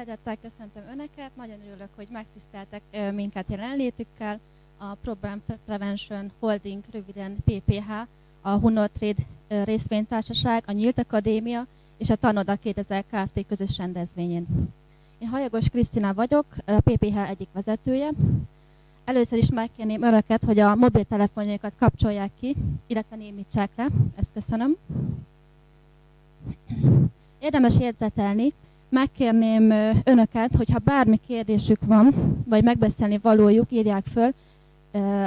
Szeretettel köszöntöm Önöket, nagyon örülök, hogy megtiszteltek minket jelenlétükkel. A Program Prevention Holding, röviden PPH, a Hunor Trade részvénytársaság, a Nyílt Akadémia és a Tanoda 2000 Kft. közös rendezvényén. Én Hajagos Krisztina vagyok, a PPH egyik vezetője. Először is megkérném Önöket, hogy a mobiltelefonjaikat kapcsolják ki, illetve némítsák le. Ezt köszönöm. Érdemes érzetelni, megkérném önöket, hogyha bármi kérdésük van, vagy megbeszélni valójuk, írják föl,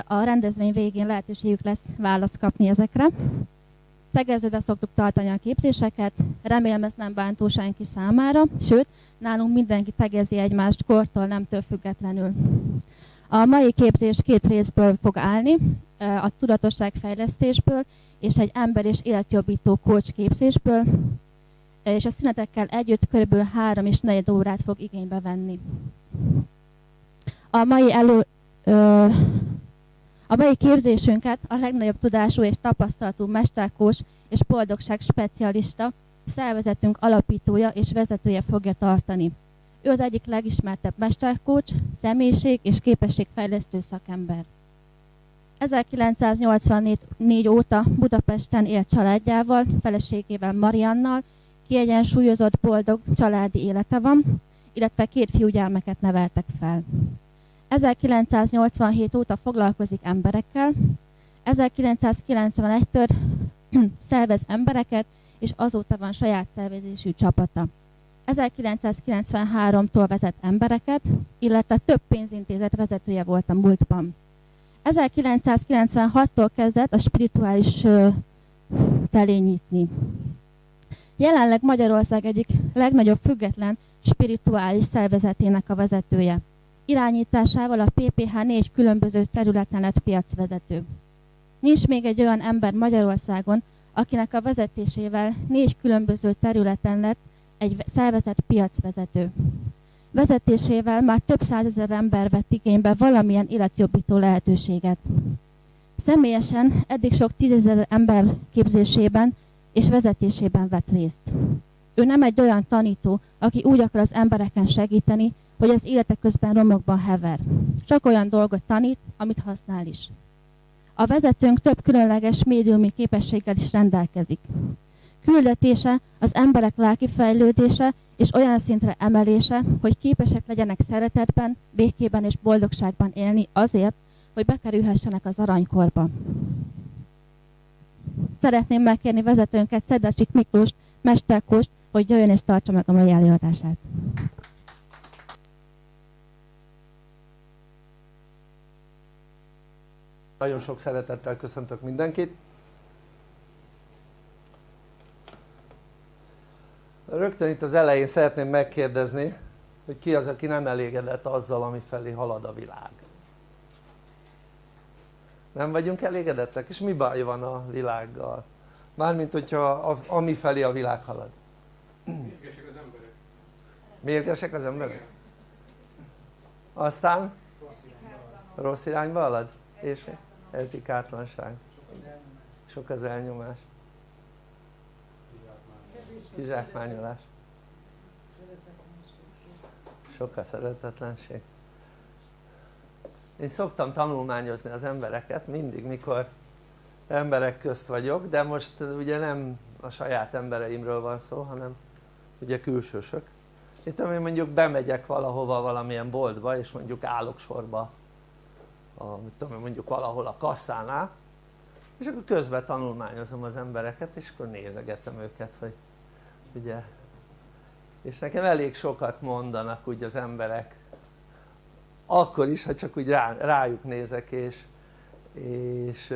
a rendezvény végén lehetőségük lesz választ kapni ezekre. Tegeződve szoktuk tartani a képzéseket, remélem ez nem bántó senki számára, sőt, nálunk mindenki tegezi egymást kortól, nemtől függetlenül. A mai képzés két részből fog állni, a tudatosságfejlesztésből és egy ember és életjobbító coach képzésből, és a szünetekkel együtt kb. 3 és 4 órát fog igénybe venni. A mai, elő, ö, a mai képzésünket a legnagyobb tudású és tapasztalatú mesterkós és boldogság specialista, szervezetünk alapítója és vezetője fogja tartani. Ő az egyik legismertebb mesterkócs, személyiség és képességfejlesztő szakember. 1984 óta Budapesten élt családjával, feleségével Mariannal kiegyensúlyozott, boldog családi élete van, illetve két fiúgyermeket neveltek fel. 1987 óta foglalkozik emberekkel, 1991-től szervez embereket, és azóta van saját szervezésű csapata. 1993-tól vezet embereket, illetve több pénzintézet vezetője volt a múltban. 1996-tól kezdett a spirituális felé nyitni. Jelenleg Magyarország egyik legnagyobb független spirituális szervezetének a vezetője. Irányításával a PPH négy különböző területen lett piacvezető. Nincs még egy olyan ember Magyarországon, akinek a vezetésével négy különböző területen lett egy szervezet piacvezető. Vezetésével már több százezer ember vett igénybe valamilyen életjobbító lehetőséget. Személyesen eddig sok tízezer ember képzésében és vezetésében vett részt. Ő nem egy olyan tanító, aki úgy akar az embereken segíteni, hogy az élete közben romokban hever. Csak olyan dolgot tanít, amit használ is. A vezetőnk több különleges médiumi képességgel is rendelkezik. Küldetése az emberek lelki fejlődése és olyan szintre emelése, hogy képesek legyenek szeretetben, békében és boldogságban élni azért, hogy bekerülhessenek az aranykorba. Szeretném megkérni vezetőnket, Szedecsik Miklós, Mesterkóst, hogy jöjjön és tartsa meg a mai előadását. Nagyon sok szeretettel köszöntök mindenkit. Rögtön itt az elején szeretném megkérdezni, hogy ki az, aki nem elégedett azzal, ami felé halad a világ. Nem vagyunk elégedettek? És mi baj van a világgal? Mármint hogyha a, ami felé a világ halad. Mérgesek az emberek. Mérgesek az emberek? Aztán? Rossz irányba halad? És mi? Etikátlanság. Sok az elnyomás. Kizsákmányolás. Sok a szeretetlenség. Én szoktam tanulmányozni az embereket mindig, mikor emberek közt vagyok, de most ugye nem a saját embereimről van szó, hanem ugye külsősök. Itt én mondjuk bemegyek valahova valamilyen boltba, és mondjuk állok sorba, a, mit tudom, mondjuk valahol a kasszánál, és akkor közben tanulmányozom az embereket, és akkor nézegetem őket, hogy ugye, és nekem elég sokat mondanak úgy az emberek, akkor is, ha csak úgy rá, rájuk nézek, és, és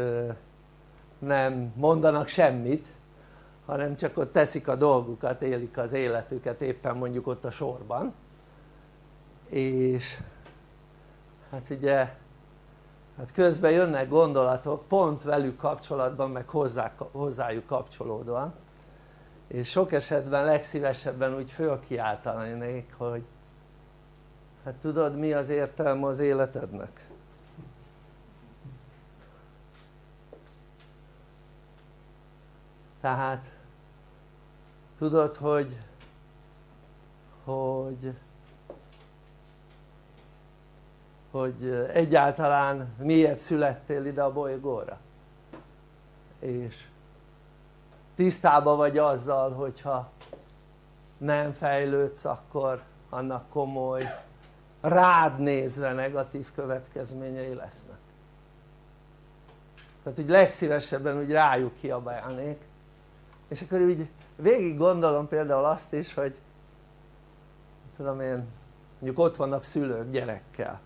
nem mondanak semmit, hanem csak ott teszik a dolgukat, élik az életüket éppen mondjuk ott a sorban. És hát ugye hát közben jönnek gondolatok pont velük kapcsolatban meg hozzá, hozzájuk kapcsolódóan. És sok esetben legszívesebben úgy fölkiáltanék hogy hát tudod mi az értelme az életednek? tehát tudod hogy hogy hogy egyáltalán miért születtél ide a bolygóra és tisztában vagy azzal hogyha nem fejlődsz akkor annak komoly rád nézve negatív következményei lesznek. Tehát úgy legszívesebben úgy rájuk kiabálnék. És akkor úgy végig gondolom például azt is hogy tudom én mondjuk ott vannak szülők gyerekkel.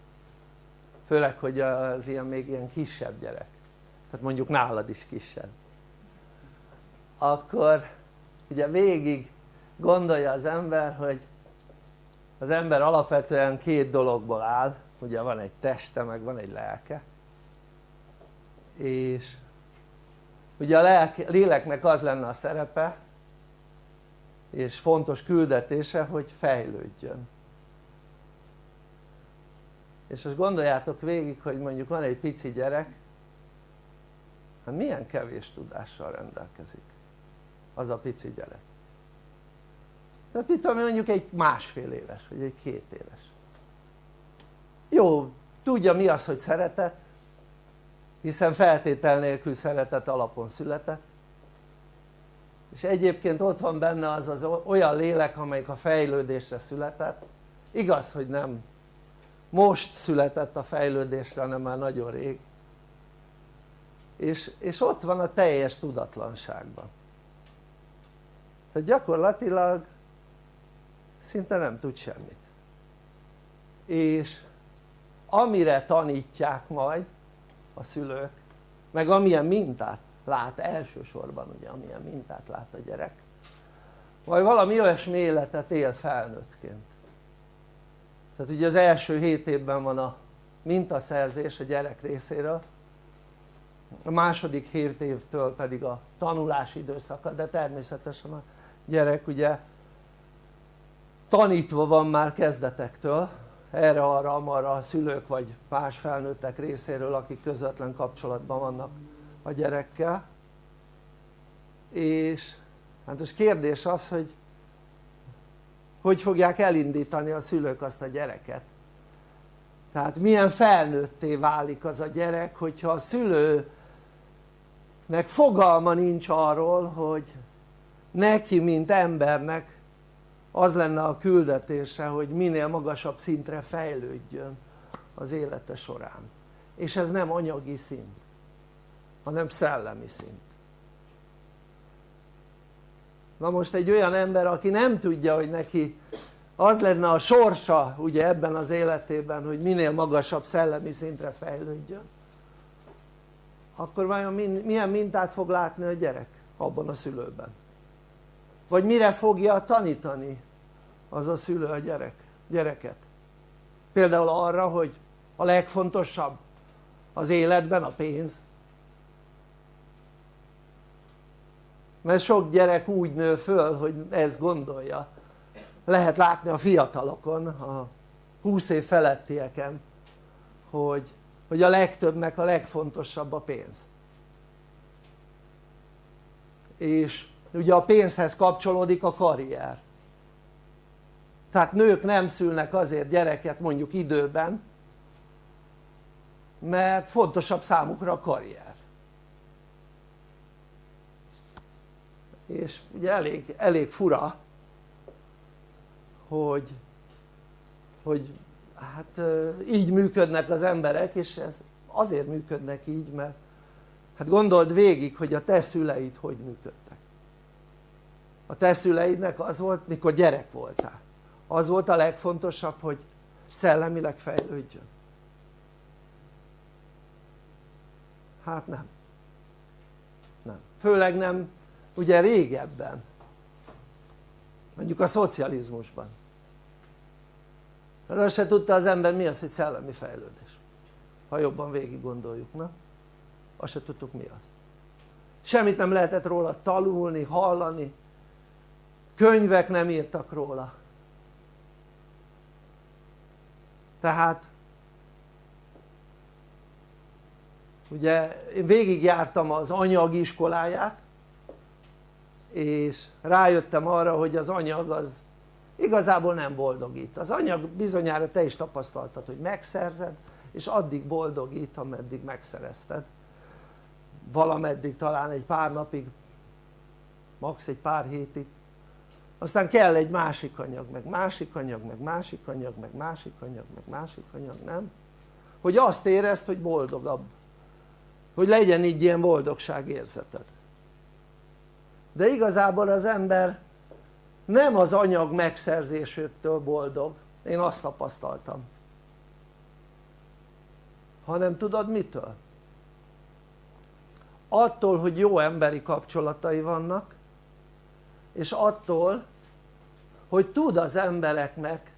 Főleg hogy az ilyen még ilyen kisebb gyerek. Tehát mondjuk nálad is kisebb. Akkor ugye végig gondolja az ember hogy az ember alapvetően két dologból áll. Ugye van egy teste meg van egy lelke. És ugye a lelke, léleknek az lenne a szerepe és fontos küldetése hogy fejlődjön. És most gondoljátok végig hogy mondjuk van egy pici gyerek hát milyen kevés tudással rendelkezik az a pici gyerek tehát mit tudom mondjuk egy másfél éves vagy egy két éves. Jó tudja mi az hogy szeretet hiszen feltétel nélkül szeretet alapon született. És egyébként ott van benne az az olyan lélek amelyik a fejlődésre született. Igaz hogy nem. Most született a fejlődésre hanem már nagyon rég. És, és ott van a teljes tudatlanságban. Tehát gyakorlatilag szinte nem tud semmit. És amire tanítják majd a szülők meg amilyen mintát lát elsősorban ugye amilyen mintát lát a gyerek vagy valami olyasmi életet él felnőttként. Tehát ugye az első hét évben van a mintaszerzés a gyerek részéről a második hét évtől pedig a tanulási időszaka de természetesen a gyerek ugye tanítva van már kezdetektől erre arra amarra a szülők vagy más felnőttek részéről akik közvetlen kapcsolatban vannak a gyerekkel. És hát most kérdés az hogy hogy fogják elindítani a szülők azt a gyereket? Tehát milyen felnőtté válik az a gyerek hogyha a szülőnek fogalma nincs arról hogy neki mint embernek az lenne a küldetése hogy minél magasabb szintre fejlődjön az élete során. És ez nem anyagi szint hanem szellemi szint. Na most egy olyan ember aki nem tudja hogy neki az lenne a sorsa ugye ebben az életében hogy minél magasabb szellemi szintre fejlődjön akkor vajon milyen mintát fog látni a gyerek abban a szülőben vagy mire fogja tanítani az a szülő a gyerek, gyereket? Például arra hogy a legfontosabb az életben a pénz. Mert sok gyerek úgy nő föl hogy ezt gondolja. Lehet látni a fiatalokon a 20 év felettieken hogy, hogy a legtöbbnek a legfontosabb a pénz. És ugye a pénzhez kapcsolódik a karrier. Tehát nők nem szülnek azért gyereket mondjuk időben mert fontosabb számukra a karrier. És ugye elég, elég fura hogy hogy hát így működnek az emberek és ez azért működnek így mert hát gondold végig hogy a te szüleid hogy működtek a te szüleidnek az volt mikor gyerek voltál. Az volt a legfontosabb hogy szellemileg fejlődjön. Hát nem. Nem, főleg nem ugye régebben. Mondjuk a szocializmusban. Hát azt se tudta az ember mi az hogy szellemi fejlődés. Ha jobban végig gondoljuk, na? azt se tudtuk mi az. Semmit nem lehetett róla tanulni, hallani könyvek nem írtak róla. Tehát ugye én végigjártam az anyag iskoláját és rájöttem arra hogy az anyag az igazából nem boldogít. Az anyag bizonyára te is tapasztaltad hogy megszerzed és addig boldogít ameddig megszerezted. Valameddig talán egy pár napig max. egy pár hétig aztán kell egy másik anyag, meg másik anyag, meg másik anyag, meg másik anyag, meg másik anyag, nem? hogy azt érezd hogy boldogabb hogy legyen így ilyen boldogságérzeted de igazából az ember nem az anyag megszerzésétől boldog én azt tapasztaltam hanem tudod mitől? attól hogy jó emberi kapcsolatai vannak és attól hogy tud az embereknek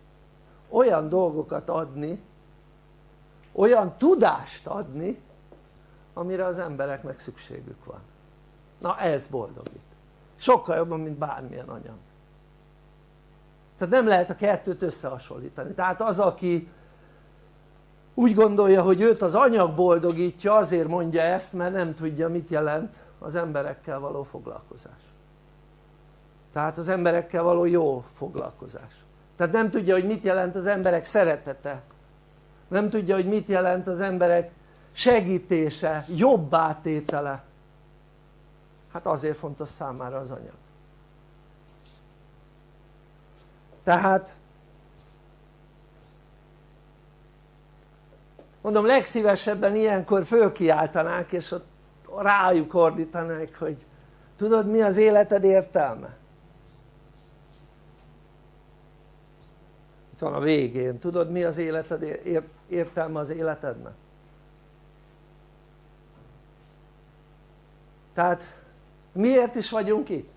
olyan dolgokat adni olyan tudást adni amire az embereknek szükségük van. Na ez boldogít sokkal jobban mint bármilyen anyag. Tehát nem lehet a kettőt összehasonlítani. Tehát az aki úgy gondolja hogy őt az anyag boldogítja azért mondja ezt mert nem tudja mit jelent az emberekkel való foglalkozás tehát az emberekkel való jó foglalkozás. Tehát nem tudja hogy mit jelent az emberek szeretete. Nem tudja hogy mit jelent az emberek segítése, jobbá tétele hát azért fontos számára az anyag. Tehát mondom legszívesebben ilyenkor fölkiáltanák és ott rájuk ordítanák hogy tudod mi az életed értelme? Van a végén, tudod mi az életed értelme az életednek? tehát miért is vagyunk itt?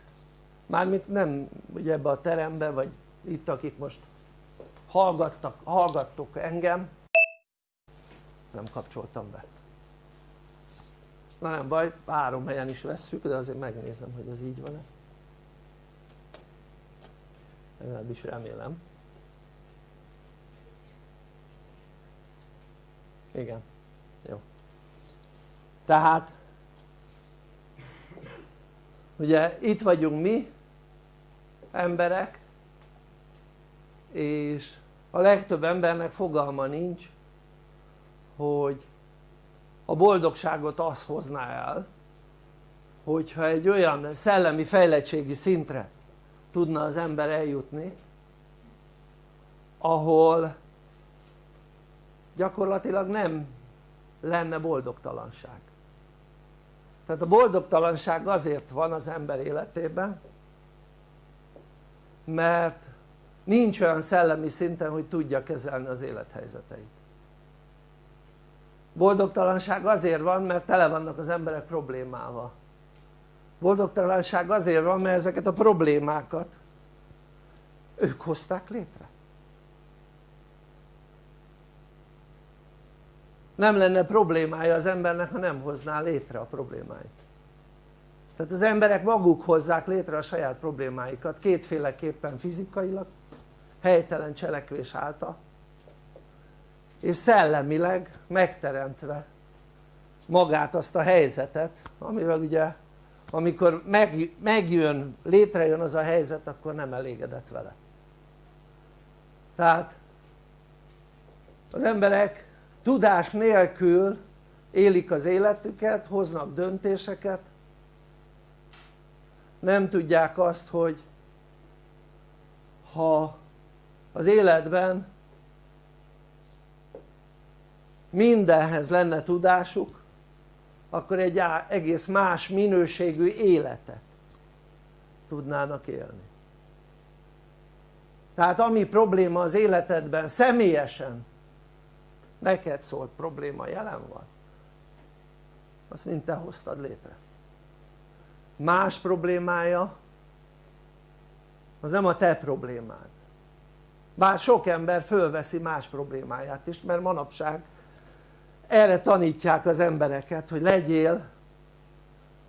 mármint nem ugye ebbe a terembe vagy itt akik most hallgattak, hallgattok engem. Nem kapcsoltam be. Na nem baj, három helyen is vesszük de azért megnézem hogy ez így van-e. Legalábbis remélem igen, jó. Tehát ugye itt vagyunk mi emberek és a legtöbb embernek fogalma nincs hogy a boldogságot az hozná el hogyha egy olyan szellemi fejlettségi szintre tudna az ember eljutni ahol gyakorlatilag nem lenne boldogtalanság. Tehát a boldogtalanság azért van az ember életében mert nincs olyan szellemi szinten hogy tudja kezelni az élethelyzeteit. Boldogtalanság azért van mert tele vannak az emberek problémával. Boldogtalanság azért van mert ezeket a problémákat ők hozták létre nem lenne problémája az embernek ha nem hozná létre a problémáit. Tehát az emberek maguk hozzák létre a saját problémáikat kétféleképpen fizikailag helytelen cselekvés által és szellemileg megteremtve magát azt a helyzetet amivel ugye amikor meg, megjön, létrejön az a helyzet akkor nem elégedett vele. Tehát az emberek tudás nélkül élik az életüket, hoznak döntéseket. Nem tudják azt hogy ha az életben mindenhez lenne tudásuk akkor egy egész más minőségű életet tudnának élni. Tehát ami probléma az életedben személyesen neked szólt probléma jelen van. Azt mind te hoztad létre. Más problémája az nem a te problémád. Bár sok ember fölveszi más problémáját is mert manapság erre tanítják az embereket hogy legyél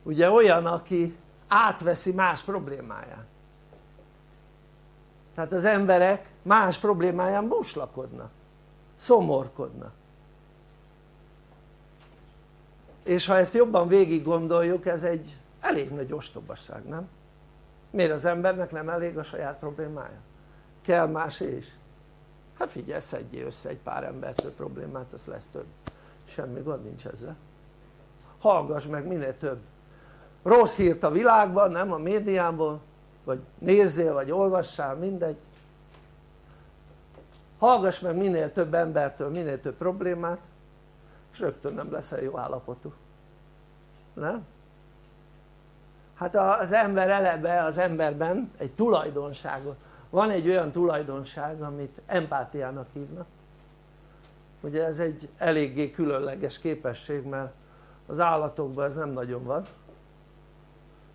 ugye olyan aki átveszi más problémáját. Tehát az emberek más problémáján búslakodnak szomorkodnak és ha ezt jobban végig gondoljuk ez egy elég nagy ostobasság nem? miért az embernek nem elég a saját problémája? kell más is. Hát figyelj szedjél össze egy pár embertől problémát az lesz több. Semmi gond nincs ezzel. Hallgass meg minél több rossz hírt a világban, nem a médiában vagy nézzél vagy olvassál mindegy hallgass meg minél több embertől minél több problémát és rögtön nem leszel jó állapotú nem? hát az ember eleve az emberben egy tulajdonságot. Van egy olyan tulajdonság amit empátiának hívnak. Ugye ez egy eléggé különleges képesség mert az állatokban ez nem nagyon van.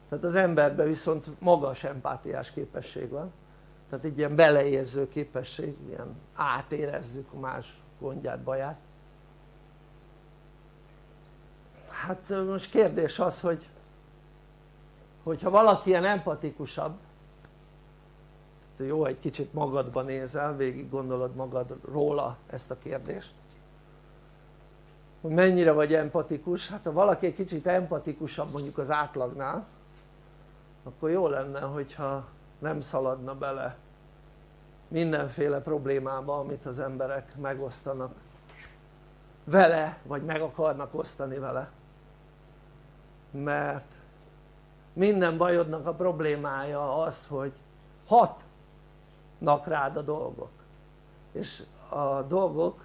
Tehát az emberben viszont magas empátiás képesség van tehát egy ilyen beleérző képesség, ilyen átérezzük más gondját, baját. Hát most kérdés az hogy hogyha valaki ilyen empatikusabb jó egy kicsit magadba nézel, végig gondolod magad róla ezt a kérdést hogy mennyire vagy empatikus, hát ha valaki egy kicsit empatikusabb mondjuk az átlagnál akkor jó lenne hogyha nem szaladna bele mindenféle problémába amit az emberek megosztanak vele vagy meg akarnak osztani vele. Mert minden bajodnak a problémája az hogy hatnak rád a dolgok. És a dolgok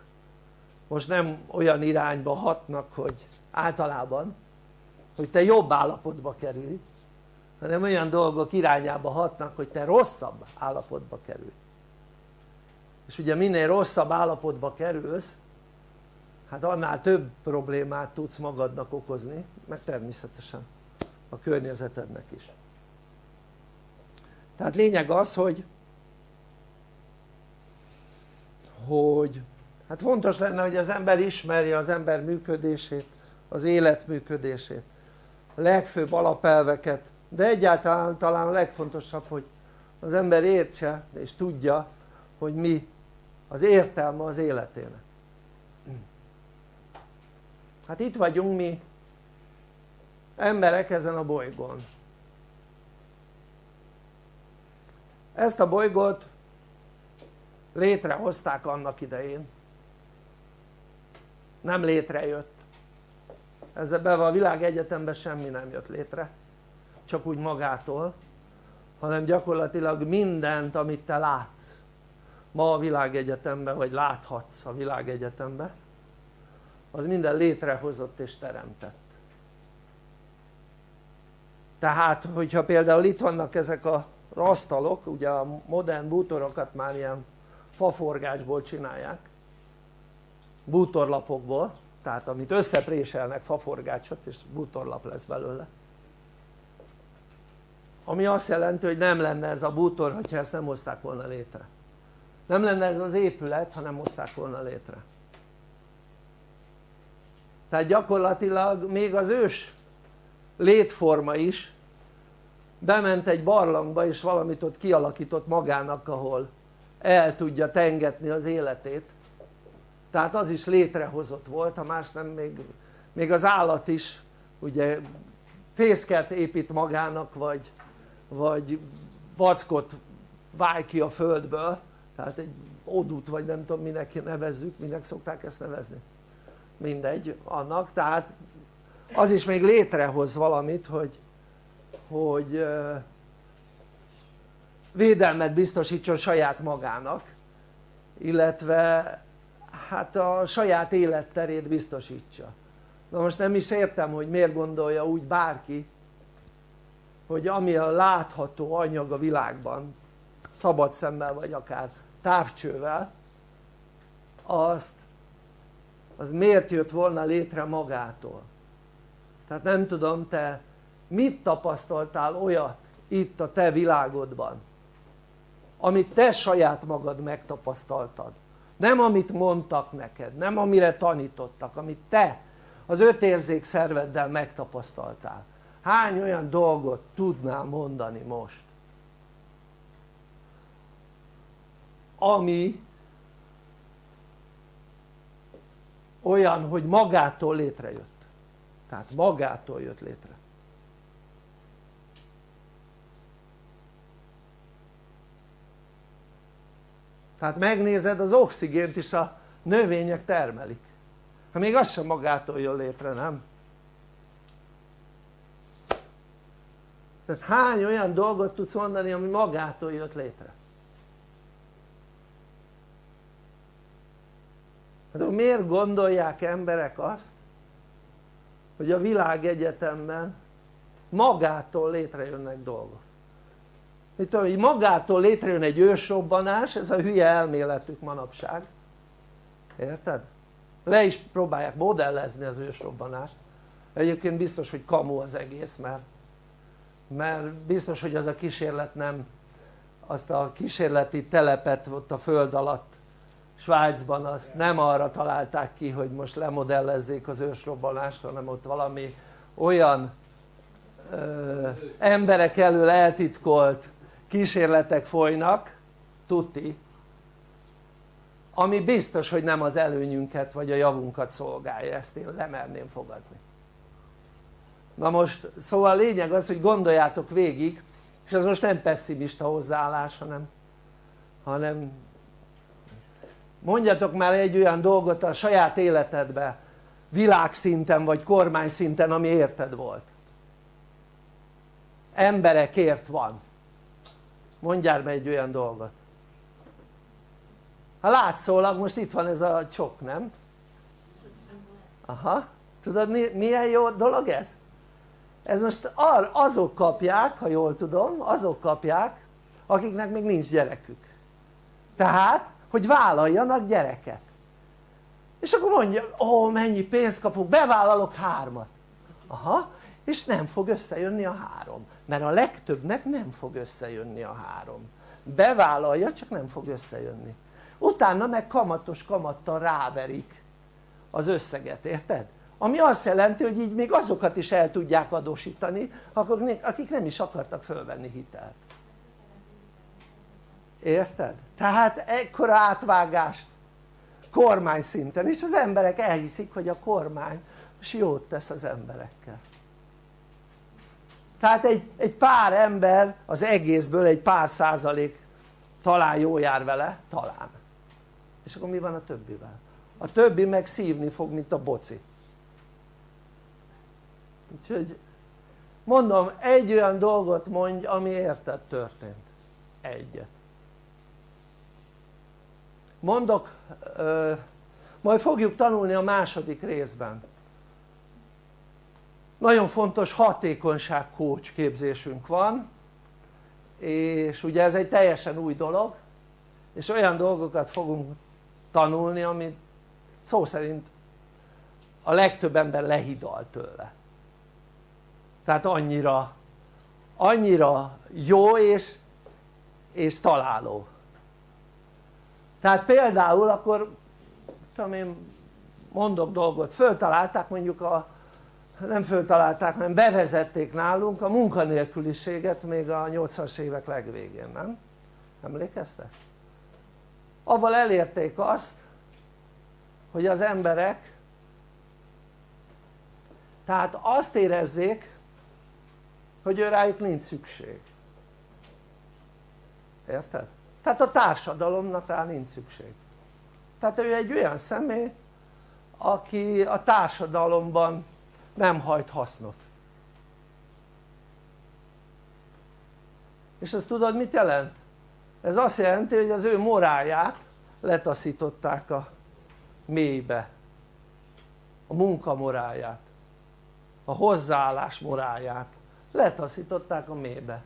most nem olyan irányba hatnak hogy általában hogy te jobb állapotba kerülj hanem olyan dolgok irányába hatnak hogy te rosszabb állapotba kerülj és ugye minél rosszabb állapotba kerülsz hát annál több problémát tudsz magadnak okozni meg természetesen a környezetednek is. Tehát lényeg az hogy hogy hát fontos lenne hogy az ember ismerje az ember működését az élet működését a legfőbb alapelveket de egyáltalán talán a legfontosabb hogy az ember értse és tudja hogy mi az értelme az életének. Hát itt vagyunk mi emberek ezen a bolygón. Ezt a bolygót létrehozták annak idején. Nem létrejött. Ezzel a világegyetemben semmi nem jött létre. Csak úgy magától hanem gyakorlatilag mindent amit te látsz ma a világegyetemben vagy láthatsz a világegyetemben az minden létrehozott és teremtett. Tehát hogyha például itt vannak ezek az asztalok ugye a modern bútorokat már ilyen faforgásból csinálják bútorlapokból tehát amit összepréselnek faforgácsot és bútorlap lesz belőle. Ami azt jelenti hogy nem lenne ez a bútor hogyha ezt nem hozták volna létre nem lenne ez az épület ha nem hozták volna létre. Tehát gyakorlatilag még az ős létforma is bement egy barlangba és valamit ott kialakított magának ahol el tudja tengetni az életét. Tehát az is létrehozott volt ha más nem még, még az állat is ugye fészket épít magának vagy, vagy vackot váj ki a földből tehát egy odút vagy nem tudom minek nevezzük, minek szokták ezt nevezni. Mindegy annak. Tehát az is még létrehoz valamit hogy, hogy védelmet biztosítson saját magának illetve hát a saját életterét biztosítsa. Na most nem is értem hogy miért gondolja úgy bárki hogy ami a látható anyag a világban szabad szemmel vagy akár távcsővel azt az miért jött volna létre magától? Tehát nem tudom te mit tapasztaltál olyat itt a te világodban amit te saját magad megtapasztaltad? Nem amit mondtak neked, nem amire tanítottak, amit te az öt érzékszerveddel megtapasztaltál. Hány olyan dolgot tudnál mondani most ami olyan hogy magától létrejött tehát magától jött létre tehát megnézed az oxigént is a növények termelik hát még az sem magától jön létre nem? tehát hány olyan dolgot tudsz mondani ami magától jött létre? Hát miért gondolják emberek azt hogy a világegyetemben magától létrejönnek dolgok? Mit tudom, hogy magától létrejön egy ősrobbanás ez a hülye elméletük manapság. Érted? le is próbálják modellezni az ősrobbanást. Egyébként biztos hogy kamu az egész mert mert biztos hogy az a kísérlet nem azt a kísérleti telepet ott a föld alatt Svájcban azt nem arra találták ki hogy most lemodellezzék az ősrobbanást hanem ott valami olyan ö, emberek elől eltitkolt kísérletek folynak tuti ami biztos hogy nem az előnyünket vagy a javunkat szolgálja ezt én lemerném fogadni. Na most szóval a lényeg az hogy gondoljátok végig és ez most nem pessimista hozzáállás hanem hanem mondjatok már egy olyan dolgot a saját életedbe világszinten vagy kormány szinten ami érted volt. Emberekért van. Mondjál be egy olyan dolgot. Ha látszólag most itt van ez a csok nem? aha. Tudod milyen jó dolog ez? ez most azok kapják ha jól tudom azok kapják akiknek még nincs gyerekük. Tehát hogy vállaljanak gyereket. És akkor mondja ó mennyi pénzt kapok bevállalok hármat. Aha és nem fog összejönni a három mert a legtöbbnek nem fog összejönni a három. Bevállalja csak nem fog összejönni. Utána meg kamatos kamattal ráverik az összeget, érted? ami azt jelenti hogy így még azokat is el tudják adósítani akik nem is akartak fölvenni hitelt érted? tehát ekkora átvágást kormány szinten és az emberek elhiszik hogy a kormány most jót tesz az emberekkel. Tehát egy, egy pár ember az egészből egy pár százalék talán jó jár vele, talán. És akkor mi van a többivel? a többi meg szívni fog mint a boci. Úgyhogy mondom egy olyan dolgot mondj ami érted történt. Egyet mondok majd fogjuk tanulni a második részben. Nagyon fontos hatékonyság coach képzésünk van és ugye ez egy teljesen új dolog és olyan dolgokat fogunk tanulni amit szó szerint a legtöbb ember lehidal tőle. Tehát annyira annyira jó és, és találó tehát például akkor tudom én mondok dolgot, föltalálták mondjuk a nem föltalálták hanem bevezették nálunk a munkanélküliséget még a 80-as évek legvégén, nem? emlékeztek? avval elérték azt hogy az emberek tehát azt érezzék hogy ő rájuk nincs szükség érted? Tehát a társadalomnak rá nincs szükség. Tehát ő egy olyan személy aki a társadalomban nem hajt hasznot. És ezt tudod mit jelent? ez azt jelenti hogy az ő morálját letaszították a mélybe. A munka morálját a hozzáállás morálját letaszították a mélybe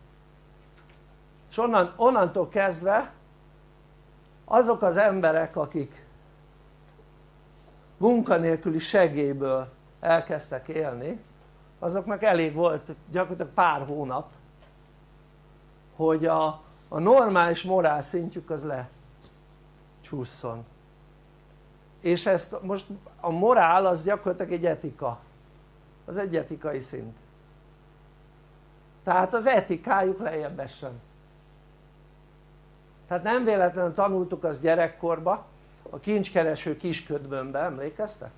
és onnan, onnantól kezdve azok az emberek akik munkanélküli segélyből elkezdtek élni azoknak elég volt gyakorlatilag pár hónap hogy a, a normális morál szintjük az lecsúszson és ezt most a morál az gyakorlatilag egy etika. Az egy etikai szint. Tehát az etikájuk lejjebb essen tehát nem véletlenül tanultuk azt gyerekkorba a kincskereső kisködbönbe, emlékeztek?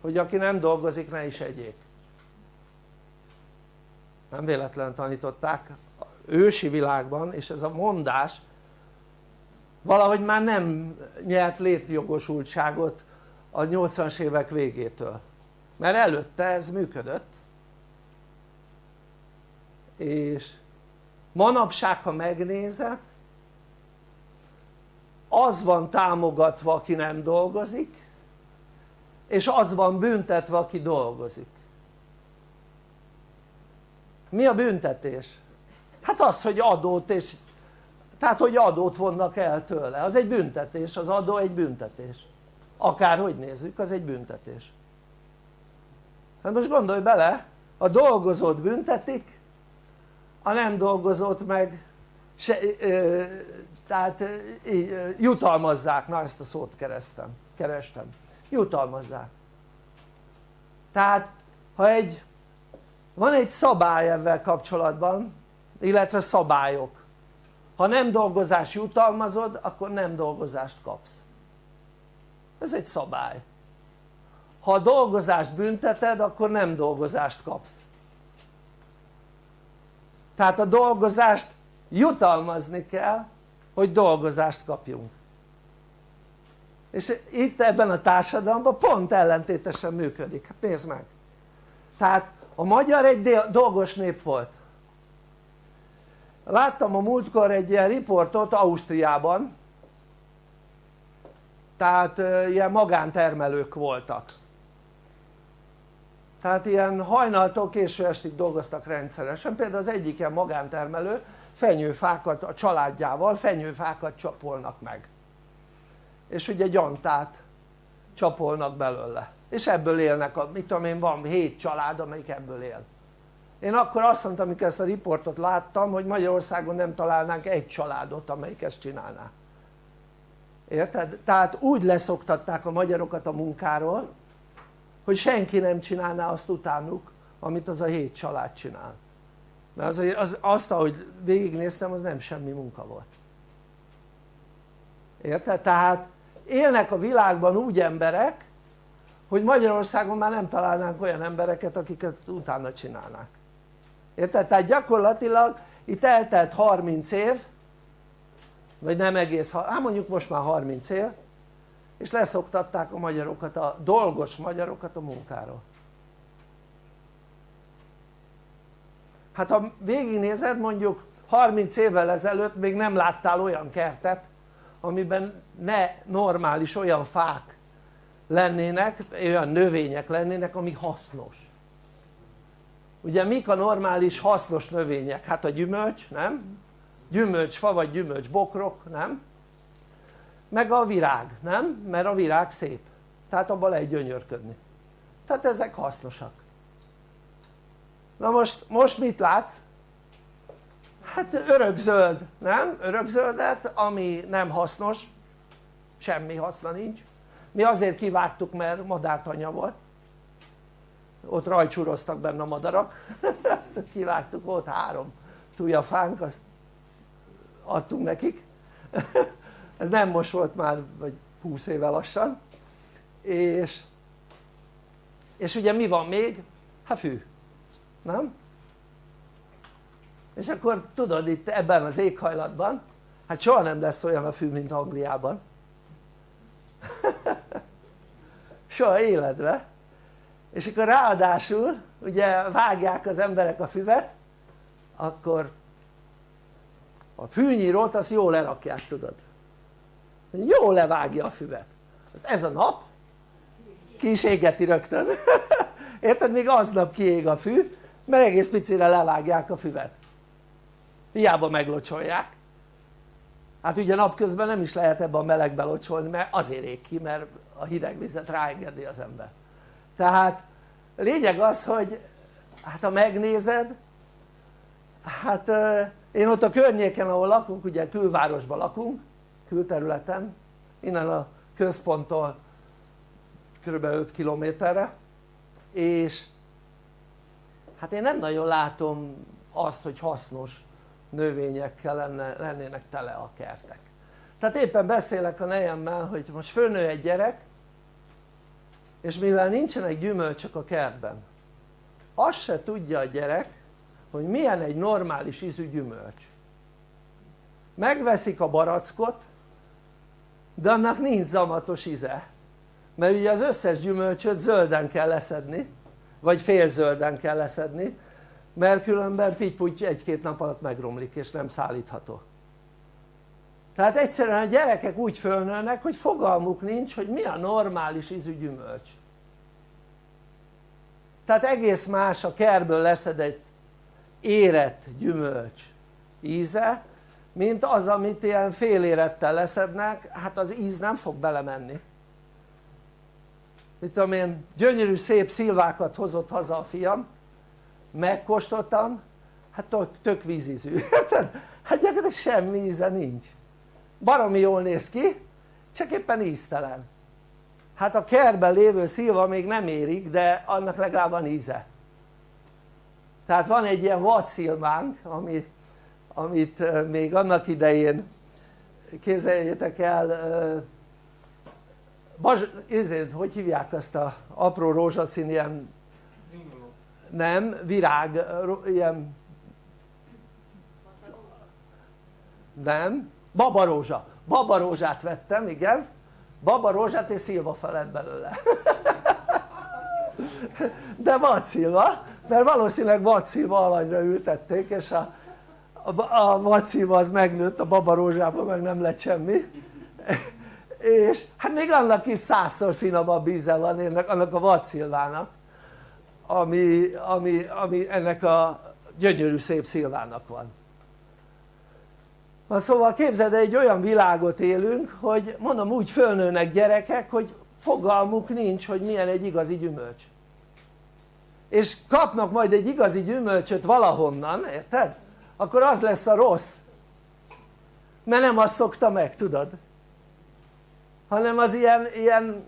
hogy aki nem dolgozik ne is egyék. Nem véletlenül tanították. Ősi világban és ez a mondás valahogy már nem nyert létjogosultságot a 80-as évek végétől. Mert előtte ez működött. És manapság ha megnézed az van támogatva aki nem dolgozik és az van büntetve aki dolgozik. Mi a büntetés? hát az hogy adót és tehát hogy adót vonnak el tőle, az egy büntetés, az adó egy büntetés. Akárhogy nézzük az egy büntetés. Hát most gondolj bele a dolgozót büntetik a nem dolgozót meg se, ö, tehát így, jutalmazzák, na ezt a szót kerestem, kerestem. Jutalmazzák. Tehát ha egy van egy szabály ebben kapcsolatban illetve szabályok. Ha nem dolgozás jutalmazod akkor nem dolgozást kapsz. Ez egy szabály. Ha a dolgozást bünteted akkor nem dolgozást kapsz. Tehát a dolgozást jutalmazni kell hogy dolgozást kapjunk. És itt ebben a társadalomban pont ellentétesen működik, hát nézd meg. Tehát a magyar egy dolgos nép volt. Láttam a múltkor egy ilyen riportot Ausztriában. Tehát ilyen magántermelők voltak. Tehát ilyen hajnaltól késő estig dolgoztak rendszeresen, például az egyik ilyen magántermelő fenyőfákat a családjával fenyőfákat csapolnak meg. És ugye gyantát csapolnak belőle. És ebből élnek, a, mit tudom én van 7 család amelyik ebből él. Én akkor azt mondtam amikor ezt a riportot láttam hogy Magyarországon nem találnánk egy családot amelyik ezt csinálná. Érted? tehát úgy leszoktatták a magyarokat a munkáról hogy senki nem csinálná azt utánuk amit az a hét család csinál mert az, az, azt ahogy végignéztem az nem semmi munka volt érted? tehát élnek a világban úgy emberek hogy Magyarországon már nem találnánk olyan embereket akiket utána csinálnák érted? tehát gyakorlatilag itt eltelt 30 év vagy nem egész, hát mondjuk most már 30 év és leszoktatták a magyarokat, a dolgos magyarokat a munkáról hát ha végignézed mondjuk 30 évvel ezelőtt még nem láttál olyan kertet amiben ne normális olyan fák lennének, olyan növények lennének ami hasznos ugye mik a normális hasznos növények? hát a gyümölcs, nem? gyümölcsfa vagy gyümölcsbokrok, nem? meg a virág, nem? mert a virág szép tehát abban lehet gyönyörködni tehát ezek hasznosak na most, most mit látsz? hát örökzöld, nem? örökzöldet ami nem hasznos. Semmi haszna nincs. Mi azért kivágtuk mert madártanya volt. Ott rajcsúroztak benne a madarak. Azt kivágtuk, ott három tujafánk azt adtunk nekik. Ez nem most volt már vagy 20 éve lassan. És és ugye mi van még? hát fű, nem? és akkor tudod itt ebben az éghajlatban hát soha nem lesz olyan a fű mint Angliában. Soha életve és akkor ráadásul ugye vágják az emberek a füvet akkor a fűnyírót azt jól lerakják tudod. Jól levágja a füvet. Azt ez a nap ki is égeti rögtön. Érted? még aznap kiég a fű mert egész picire levágják a füvet hiába meglocsolják hát ugye napközben nem is lehet ebbe a melegbe locsolni mert azért ég ki mert a hideg vizet ráengedi az ember tehát lényeg az hogy hát ha megnézed hát én ott a környéken ahol lakunk ugye külvárosban lakunk külterületen innen a központtól kb. 5 kilométerre és hát én nem nagyon látom azt hogy hasznos növényekkel lenne, lennének tele a kertek. Tehát éppen beszélek a nejemmel hogy most fölnő egy gyerek és mivel nincsenek gyümölcsök a kertben azt se tudja a gyerek hogy milyen egy normális ízű gyümölcs. Megveszik a barackot de annak nincs zamatos íze mert ugye az összes gyümölcsöt zölden kell leszedni vagy félzölden kell leszedni mert különben pitty egy-két nap alatt megromlik és nem szállítható. Tehát egyszerűen a gyerekek úgy fölnőnek hogy fogalmuk nincs hogy mi a normális ízű gyümölcs tehát egész más a kerből leszedett érett gyümölcs íze mint az amit ilyen félérettel leszednek hát az íz nem fog belemenni mit tudom én gyönyörű szép szilvákat hozott haza a fiam. Megkóstoltam. Hát tök, vízízű érted? hát gyakorlatilag semmi íze nincs. Baromi jól néz ki csak éppen íztelen. Hát a kertben lévő szilva még nem érik de annak legalább van íze. Tehát van egy ilyen vadszilvánk ami, amit még annak idején képzeljétek el Baz, ezért, hogy hívják azt a apró rózsaszín ilyen nem, virág, ilyen nem, babarózsa, babarózsát vettem, igen. Babarózsát és szilva felett belőle. De vadszilva, mert valószínűleg vadszilva alanyra ültették és a, a, a az megnőtt, a babarózsában meg nem lett semmi és hát még annak is százszor finomabb íze van ennek, annak a vadszilvának ami, ami, ami ennek a gyönyörű szép szilvának van Na szóval képzeld egy olyan világot élünk hogy mondom úgy fölnőnek gyerekek hogy fogalmuk nincs hogy milyen egy igazi gyümölcs és kapnak majd egy igazi gyümölcsöt valahonnan, érted? akkor az lesz a rossz mert nem azt szokta meg, tudod? Hanem az ilyen, ilyen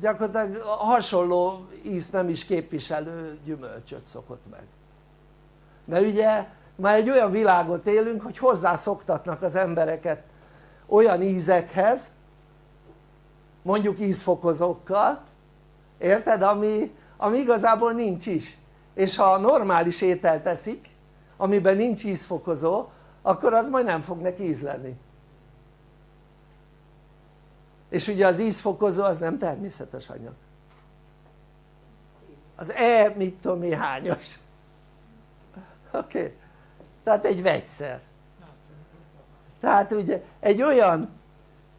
gyakorlatilag hasonló ízt nem is képviselő gyümölcsöt szokott meg mert ugye már egy olyan világot élünk hogy hozzászoktatnak az embereket olyan ízekhez mondjuk ízfokozókkal érted? ami, ami igazából nincs is és ha normális ételt teszik amiben nincs ízfokozó akkor az majd nem fog neki ízleni és ugye az ízfokozó az nem természetes anyag. Az E mit tudom én hányos. Oké. Okay. tehát egy vegyszer. Tehát ugye egy olyan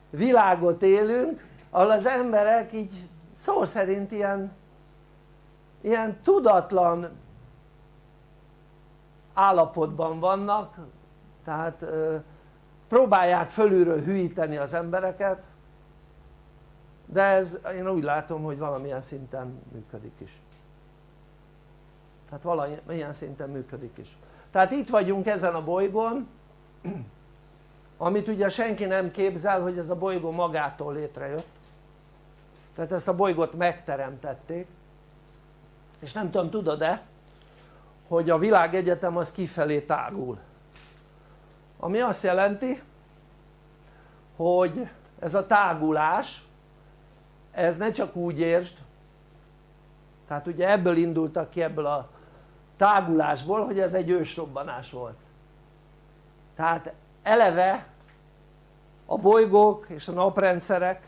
világot élünk ahol az emberek így szó szerint ilyen ilyen tudatlan állapotban vannak. Tehát próbálják fölülről hűíteni az embereket de ez én úgy látom hogy valamilyen szinten működik is. Tehát valamilyen szinten működik is. Tehát itt vagyunk ezen a bolygón amit ugye senki nem képzel hogy ez a bolygó magától létrejött. Tehát ezt a bolygót megteremtették. És nem tudom tudod-e hogy a világegyetem az kifelé tágul ami azt jelenti hogy ez a tágulás ez ne csak úgy értsd. Tehát ugye ebből indultak ki ebből a tágulásból hogy ez egy ősrobbanás volt. Tehát eleve a bolygók és a naprendszerek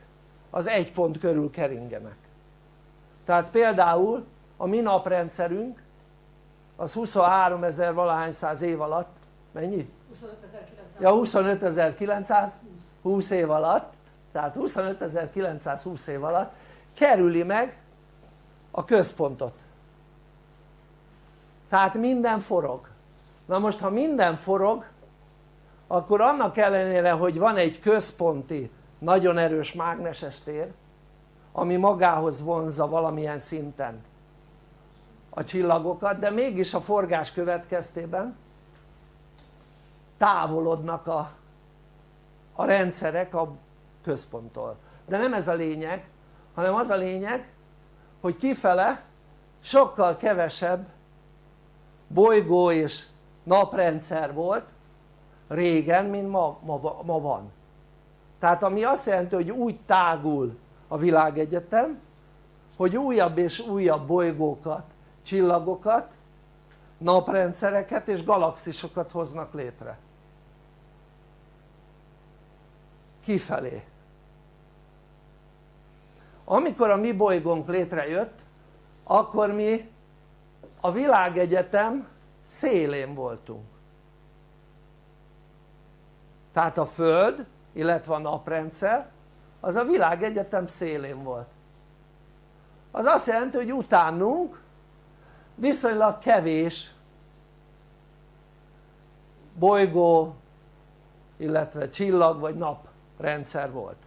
az egy pont körül keringenek. Tehát például a mi naprendszerünk az 23 ezer valahány száz év alatt mennyi? 25.900 ja 25.900 20 év alatt tehát 25.920 év alatt kerüli meg a központot. Tehát minden forog. Na most ha minden forog akkor annak ellenére hogy van egy központi nagyon erős mágneses tér ami magához vonzza valamilyen szinten a csillagokat de mégis a forgás következtében távolodnak a, a rendszerek a központtól. De nem ez a lényeg hanem az a lényeg hogy kifele sokkal kevesebb bolygó és naprendszer volt régen mint ma, ma, ma van. Tehát ami azt jelenti hogy úgy tágul a világegyetem hogy újabb és újabb bolygókat, csillagokat, naprendszereket és galaxisokat hoznak létre kifelé. Amikor a mi bolygónk létrejött akkor mi a világegyetem szélén voltunk. Tehát a Föld illetve a naprendszer az a világegyetem szélén volt. Az azt jelenti hogy utánunk viszonylag kevés bolygó illetve csillag vagy naprendszer volt.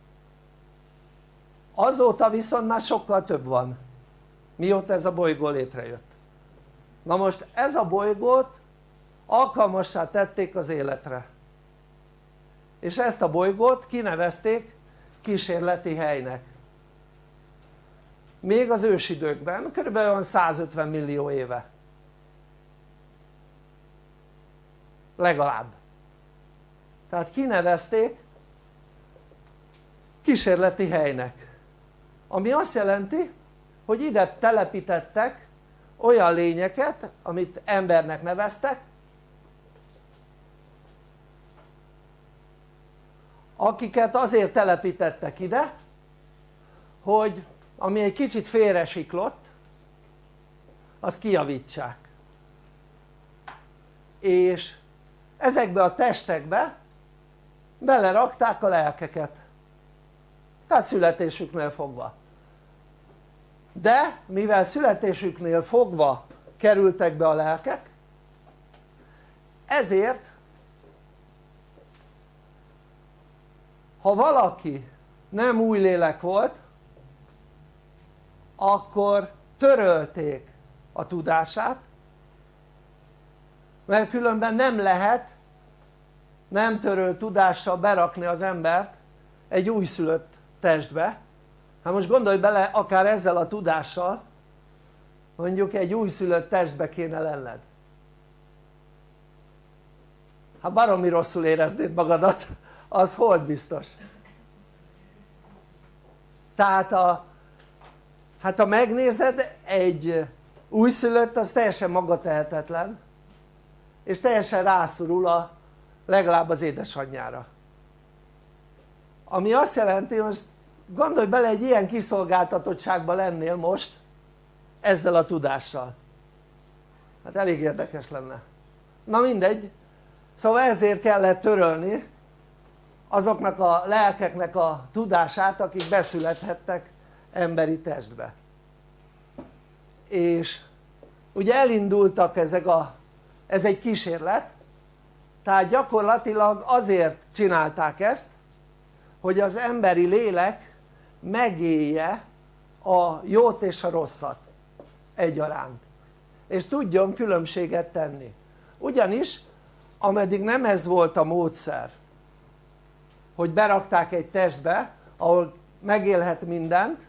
Azóta viszont már sokkal több van mióta ez a bolygó létrejött. Na most ez a bolygót alkalmassá tették az életre. És ezt a bolygót kinevezték kísérleti helynek. Még az ősidőkben, kb. 150 millió éve. Legalább. Tehát kinevezték kísérleti helynek. Ami azt jelenti hogy ide telepítettek olyan lényeket amit embernek neveztek akiket azért telepítettek ide hogy ami egy kicsit félre siklott azt kijavítsák. És ezekbe a testekbe belerakták a lelkeket tehát születésüknél fogva. De mivel születésüknél fogva kerültek be a lelkek ezért ha valaki nem új lélek volt akkor törölték a tudását mert különben nem lehet nem törölt tudással berakni az embert egy újszülött testbe. Hát most gondolj bele akár ezzel a tudással mondjuk egy újszülött testbe kéne lenned. Hát baromi rosszul éreznéd magadat az hold biztos. Tehát a hát ha megnézed egy újszülött az teljesen magatehetetlen és teljesen rászorul a, legalább az édesanyjára. Ami azt jelenti most gondolj bele egy ilyen kiszolgáltatottságban lennél most ezzel a tudással. Hát elég érdekes lenne. Na mindegy. Szóval ezért kellett törölni azoknak a lelkeknek a tudását akik beszülethettek emberi testbe. És ugye elindultak ezek a ez egy kísérlet. Tehát gyakorlatilag azért csinálták ezt hogy az emberi lélek megélje a jót és a rosszat egyaránt. És tudjon különbséget tenni. Ugyanis ameddig nem ez volt a módszer hogy berakták egy testbe ahol megélhet mindent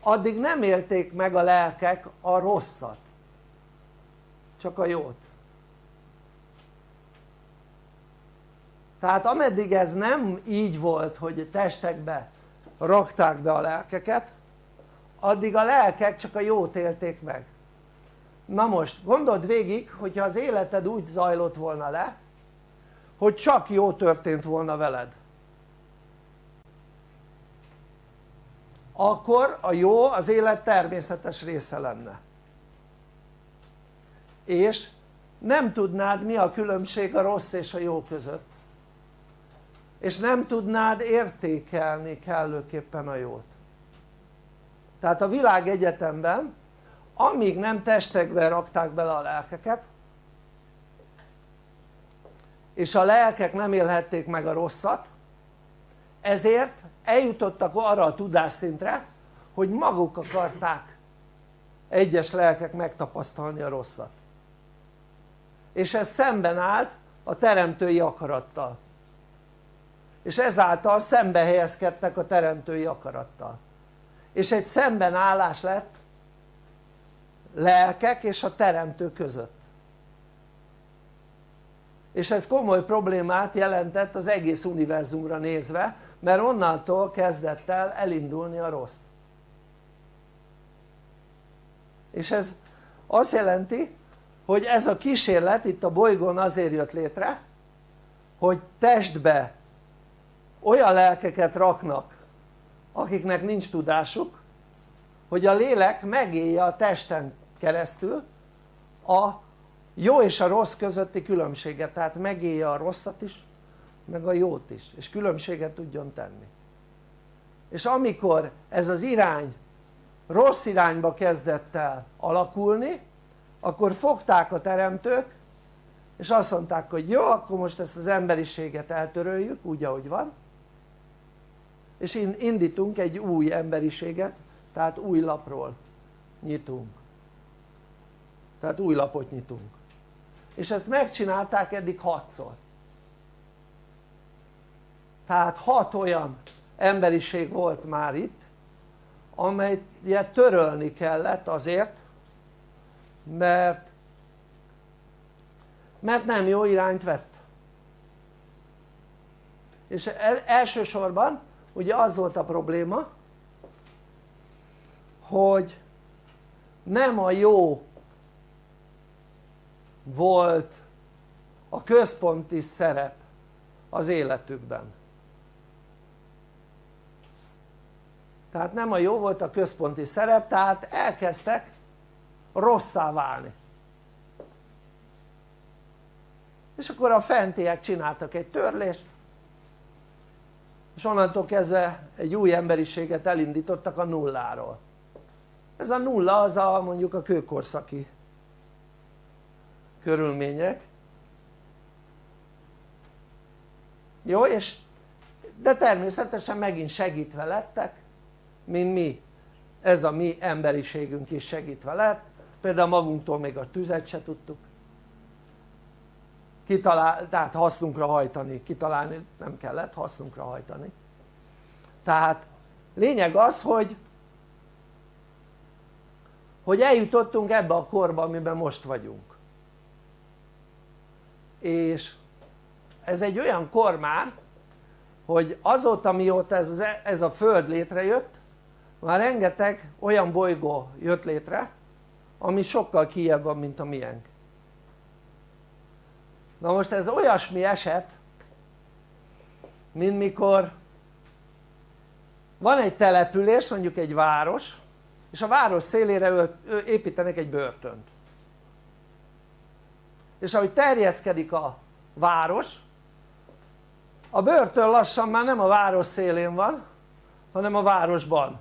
addig nem élték meg a lelkek a rosszat. Csak a jót. Tehát ameddig ez nem így volt hogy testekbe rakták be a lelkeket addig a lelkek csak a jót élték meg. Na most gondold végig hogyha az életed úgy zajlott volna le hogy csak jó történt volna veled. Akkor a jó az élet természetes része lenne. És nem tudnád mi a különbség a rossz és a jó között és nem tudnád értékelni kellőképpen a jót. Tehát a világ egyetemben amíg nem testekbe rakták bele a lelkeket és a lelkek nem élhették meg a rosszat ezért eljutottak arra a tudásszintre hogy maguk akarták egyes lelkek megtapasztalni a rosszat. És ez szemben állt a teremtői akarattal és ezáltal szembe helyezkedtek a teremtői akarattal. És egy szembenállás lett lelkek és a teremtő között. És ez komoly problémát jelentett az egész univerzumra nézve mert onnantól kezdett el elindulni a rossz. És ez azt jelenti hogy ez a kísérlet itt a bolygón azért jött létre hogy testbe olyan lelkeket raknak akiknek nincs tudásuk hogy a lélek megélje a testen keresztül a jó és a rossz közötti különbséget. Tehát megélje a rosszat is meg a jót is és különbséget tudjon tenni. És amikor ez az irány rossz irányba kezdett el alakulni akkor fogták a teremtők és azt mondták hogy jó akkor most ezt az emberiséget eltöröljük úgy ahogy van és indítunk egy új emberiséget tehát új lapról nyitunk. Tehát új lapot nyitunk. És ezt megcsinálták eddig hatszor. Tehát hat olyan emberiség volt már itt amelyet törölni kellett azért mert mert nem jó irányt vett. És elsősorban ugye az volt a probléma hogy nem a jó volt a központi szerep az életükben. Tehát nem a jó volt a központi szerep tehát elkezdtek rosszá válni. És akkor a fentiek csináltak egy törlést és onnantól kezdve egy új emberiséget elindítottak a nulláról. Ez a nulla az a mondjuk a kőkorszaki körülmények. Jó és de természetesen megint segítve lettek mint mi. Ez a mi emberiségünk is segítve lett. Például magunktól még a tüzet se tudtuk kitalál, tehát hasznunkra hajtani, kitalálni nem kellett, hasznunkra hajtani. Tehát lényeg az hogy hogy eljutottunk ebbe a korba amiben most vagyunk. És ez egy olyan kor már hogy azóta mióta ez, ez a föld létrejött már rengeteg olyan bolygó jött létre ami sokkal kijebb van mint a miénk na most ez olyasmi eset mint mikor van egy település mondjuk egy város és a város szélére építenek egy börtönt. És ahogy terjeszkedik a város a börtön lassan már nem a város szélén van hanem a városban.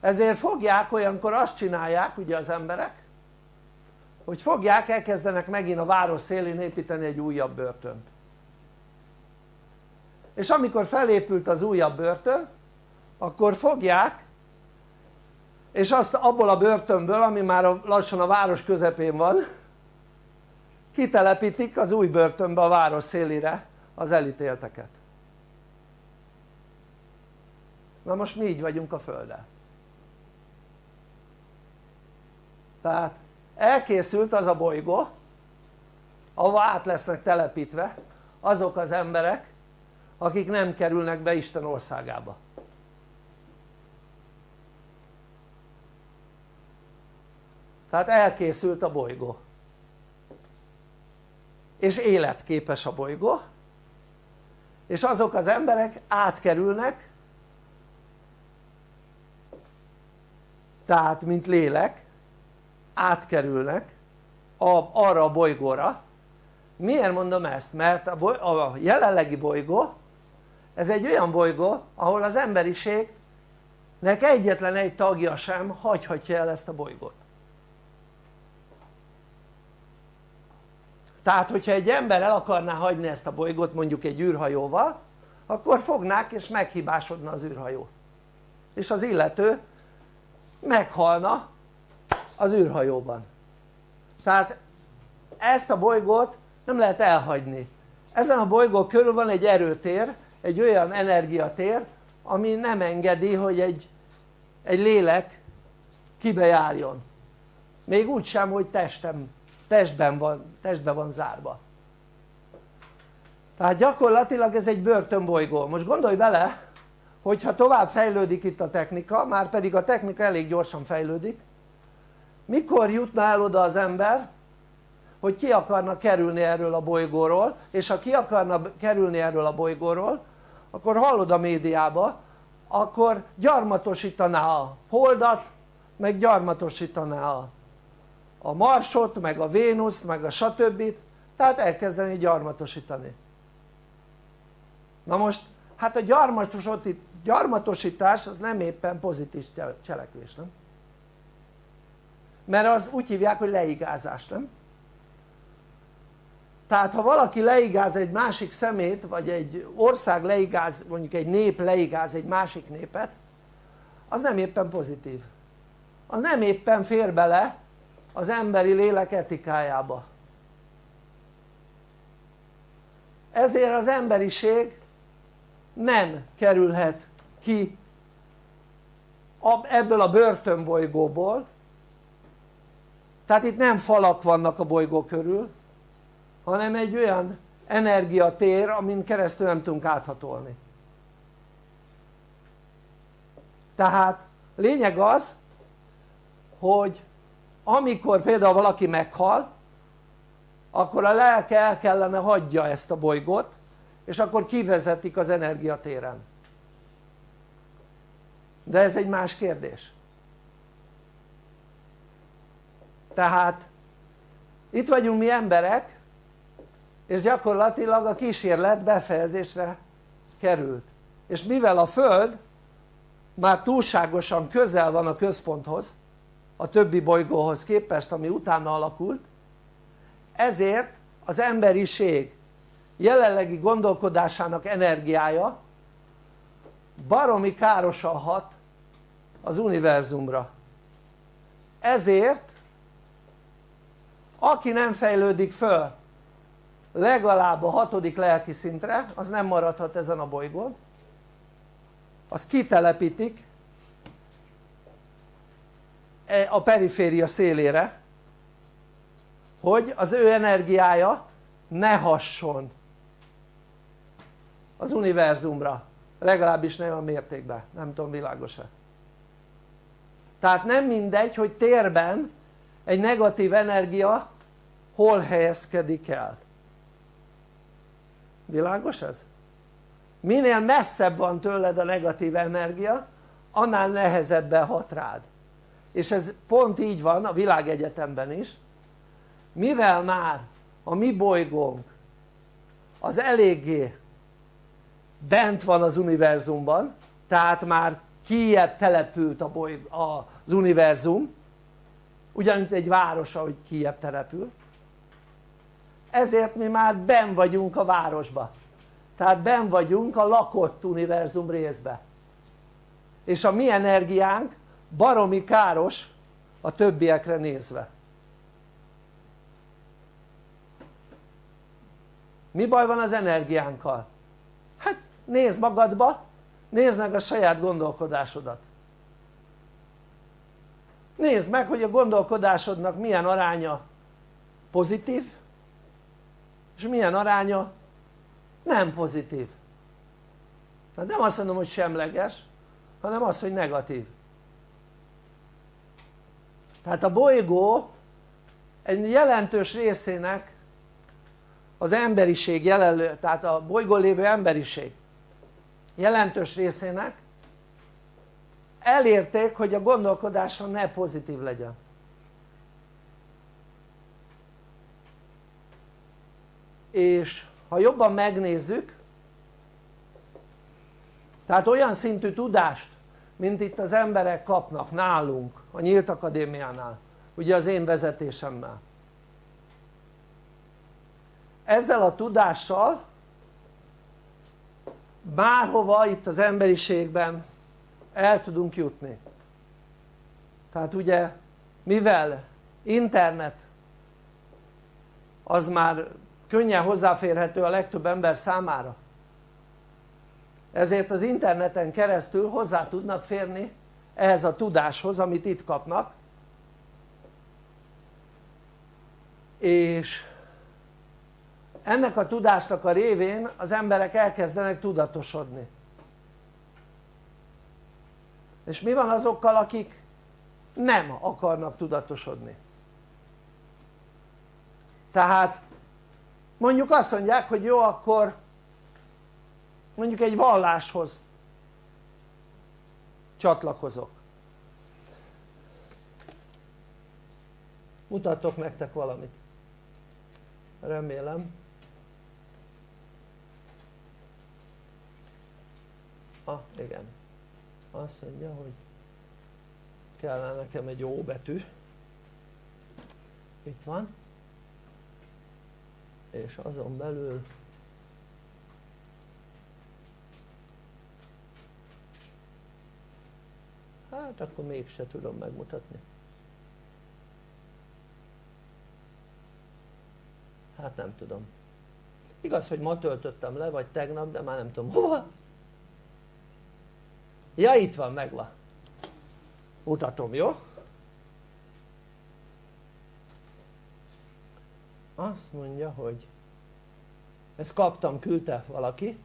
Ezért fogják olyankor azt csinálják ugye az emberek hogy fogják elkezdenek megint a város szélén építeni egy újabb börtönt. És amikor felépült az újabb börtön akkor fogják és azt abból a börtönből ami már lassan a város közepén van kitelepítik az új börtönbe a város szélére az elítélteket. Na most mi így vagyunk a földdel. Tehát elkészült az a bolygó ahova át lesznek telepítve azok az emberek akik nem kerülnek be Isten országába. Tehát elkészült a bolygó. És életképes a bolygó. És azok az emberek átkerülnek tehát mint lélek átkerülnek a, arra a bolygóra. Miért mondom ezt? mert a, boly, a jelenlegi bolygó ez egy olyan bolygó ahol az emberiségnek egyetlen egy tagja sem hagyhatja el ezt a bolygót. Tehát hogyha egy ember el akarná hagyni ezt a bolygót mondjuk egy űrhajóval akkor fognák és meghibásodna az űrhajó. És az illető meghalna az űrhajóban. Tehát ezt a bolygót nem lehet elhagyni. Ezen a bolygó körül van egy erőtér egy olyan energiatér ami nem engedi hogy egy, egy lélek kibejárjon. Még úgy sem hogy testem, testben, van, testben van zárva. Tehát gyakorlatilag ez egy börtönbolygó, most gondolj bele hogyha tovább fejlődik itt a technika, már pedig a technika elég gyorsan fejlődik mikor jutna el oda az ember hogy ki akarna kerülni erről a bolygóról és ha ki akarna kerülni erről a bolygóról akkor hallod a médiába akkor gyarmatosítaná a holdat meg gyarmatosítaná a, a marsot meg a vénuszt meg a stb tehát elkezdeni gyarmatosítani na most hát a gyarmatosítás az nem éppen pozitív cselekvés nem? Mert az úgy hívják hogy leigázás nem? tehát ha valaki leigáz egy másik szemét vagy egy ország leigáz mondjuk egy nép leigáz egy másik népet az nem éppen pozitív az nem éppen fér bele az emberi lélek etikájába ezért az emberiség nem kerülhet ki ebből a börtönbolygóból tehát itt nem falak vannak a bolygó körül hanem egy olyan energiatér amin keresztül nem tudunk áthatolni. Tehát lényeg az hogy amikor például valaki meghal akkor a lelke el kellene hagyja ezt a bolygót és akkor kivezetik az energiatéren. De ez egy más kérdés tehát itt vagyunk mi emberek és gyakorlatilag a kísérlet befejezésre került. És mivel a Föld már túlságosan közel van a központhoz a többi bolygóhoz képest ami utána alakult ezért az emberiség jelenlegi gondolkodásának energiája baromi károsan hat az univerzumra. Ezért aki nem fejlődik föl legalább a hatodik lelki szintre az nem maradhat ezen a bolygón. Az kitelepítik e, a periféria szélére hogy az ő energiája ne hasson az univerzumra. Legalábbis nem a mértékben, nem tudom világos-e? Tehát nem mindegy hogy térben egy negatív energia hol helyezkedik el? Világos ez? minél messzebb van tőled a negatív energia annál nehezebben hat rád. És ez pont így van a világegyetemben is. Mivel már a mi bolygónk az eléggé bent van az univerzumban tehát már kijebb települt a bolyg, az univerzum ugyanúgy egy város ahogy kijebb települ ezért mi már ben vagyunk a városba. Tehát ben vagyunk a lakott univerzum részbe. És a mi energiánk baromi káros a többiekre nézve. Mi baj van az energiánkkal? hát nézd magadba nézd meg a saját gondolkodásodat nézd meg hogy a gondolkodásodnak milyen aránya pozitív és milyen aránya nem pozitív. Tehát nem azt mondom hogy semleges hanem az hogy negatív. Tehát a bolygó egy jelentős részének az emberiség jelenlő, tehát a bolygón lévő emberiség jelentős részének elérték hogy a gondolkodása ne pozitív legyen. És ha jobban megnézzük tehát olyan szintű tudást mint itt az emberek kapnak nálunk a Nyílt Akadémiánál ugye az én vezetésemmel. Ezzel a tudással bárhova itt az emberiségben el tudunk jutni. Tehát ugye mivel internet az már könnyen hozzáférhető a legtöbb ember számára ezért az interneten keresztül hozzá tudnak férni ehhez a tudáshoz amit itt kapnak. És ennek a tudásnak a révén az emberek elkezdenek tudatosodni és mi van azokkal akik nem akarnak tudatosodni? Tehát mondjuk azt mondják hogy jó akkor mondjuk egy valláshoz csatlakozok. Mutatok nektek valamit. Remélem. Ah igen azt mondja hogy kellene nekem egy ó betű. Itt van. És azon belül hát akkor mégse tudom megmutatni. Hát nem tudom. Igaz hogy ma töltöttem le vagy tegnap de már nem tudom hova ja itt van megvan mutatom jó? azt mondja hogy ezt kaptam küldte valaki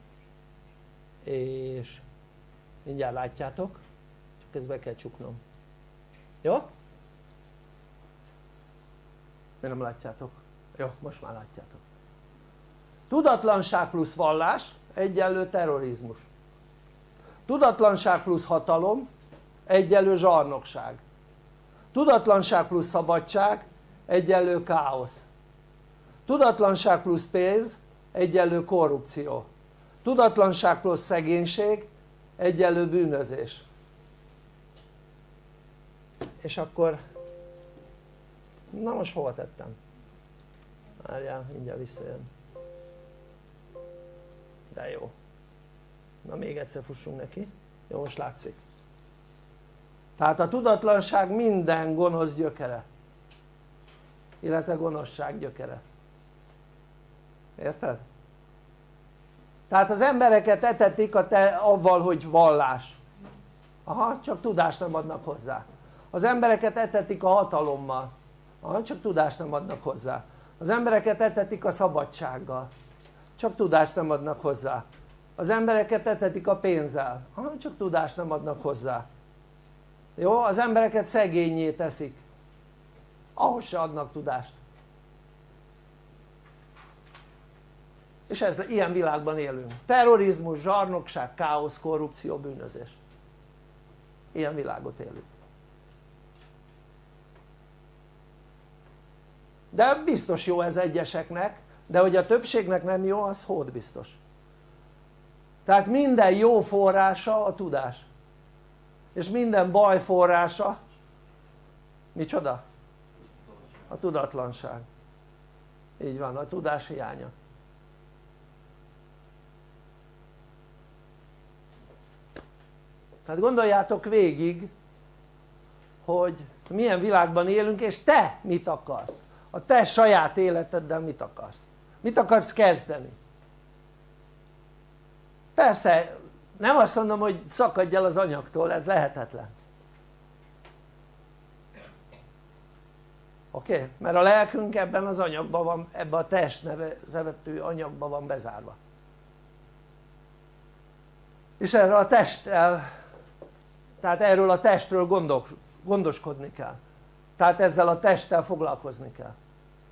és mindjárt látjátok csak ezt be kell csuknom jó? miért nem látjátok? jó most már látjátok tudatlanság plusz vallás egyenlő terrorizmus tudatlanság plusz hatalom egyenlő zsarnokság. Tudatlanság plusz szabadság egyenlő káosz. Tudatlanság plusz pénz egyenlő korrupció. Tudatlanság plusz szegénység egyenlő bűnözés. És akkor na most hova tettem? várjál mindjárt visszajön. De jó na még egyszer fussunk neki. Jó most látszik. Tehát a tudatlanság minden gonosz gyökere. Illetve gonoszság gyökere. Érted? tehát az embereket etetik a te, avval hogy vallás. Aha csak tudást nem adnak hozzá. Az embereket etetik a hatalommal. Aha csak tudást nem adnak hozzá. Az embereket etetik a szabadsággal. Csak tudást nem adnak hozzá az embereket etetik a pénzzel. Aha csak tudást nem adnak hozzá. Jó? az embereket szegényé teszik. Ahhoz se adnak tudást. És ez, ilyen világban élünk. Terrorizmus, zsarnokság, káosz, korrupció, bűnözés. Ilyen világot élünk. De biztos jó ez egyeseknek de hogy a többségnek nem jó az hód biztos tehát minden jó forrása a tudás. És minden baj forrása micsoda? a tudatlanság. Így van a tudás hiánya. Tehát gondoljátok végig hogy milyen világban élünk és te mit akarsz? A te saját életeddel mit akarsz? Mit akarsz kezdeni persze nem azt mondom hogy szakadj el az anyagtól ez lehetetlen oké? Okay? mert a lelkünk ebben az anyagban van ebben a test nevezetű anyagban van bezárva és erre a testtel tehát erről a testről gondos, gondoskodni kell tehát ezzel a testtel foglalkozni kell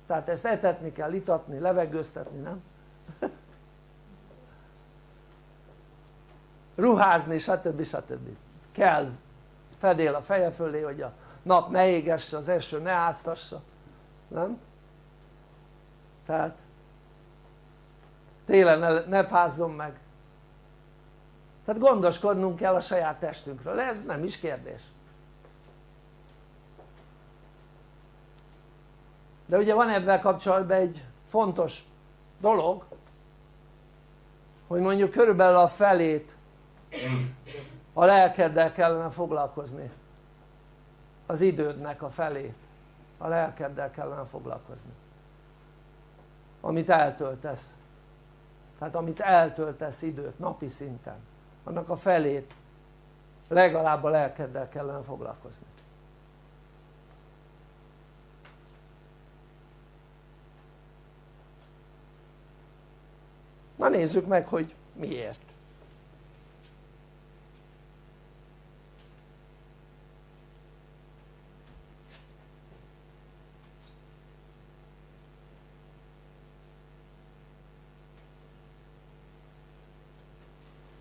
tehát ezt etetni kell, itatni, levegőztetni, nem? Ruházni stb. stb. kell fedél a feje fölé hogy a nap ne égesse, az eső ne áztassa nem? tehát télen ne, ne fázzon meg tehát gondoskodnunk kell a saját testünkről, ez nem is kérdés de ugye van ebben kapcsolatban egy fontos dolog hogy mondjuk körülbelül a felét a lelkeddel kellene foglalkozni. Az idődnek a felét a lelkeddel kellene foglalkozni. Amit eltöltesz. Tehát amit eltöltesz időt napi szinten. Annak a felét legalább a lelkeddel kellene foglalkozni. Na nézzük meg hogy miért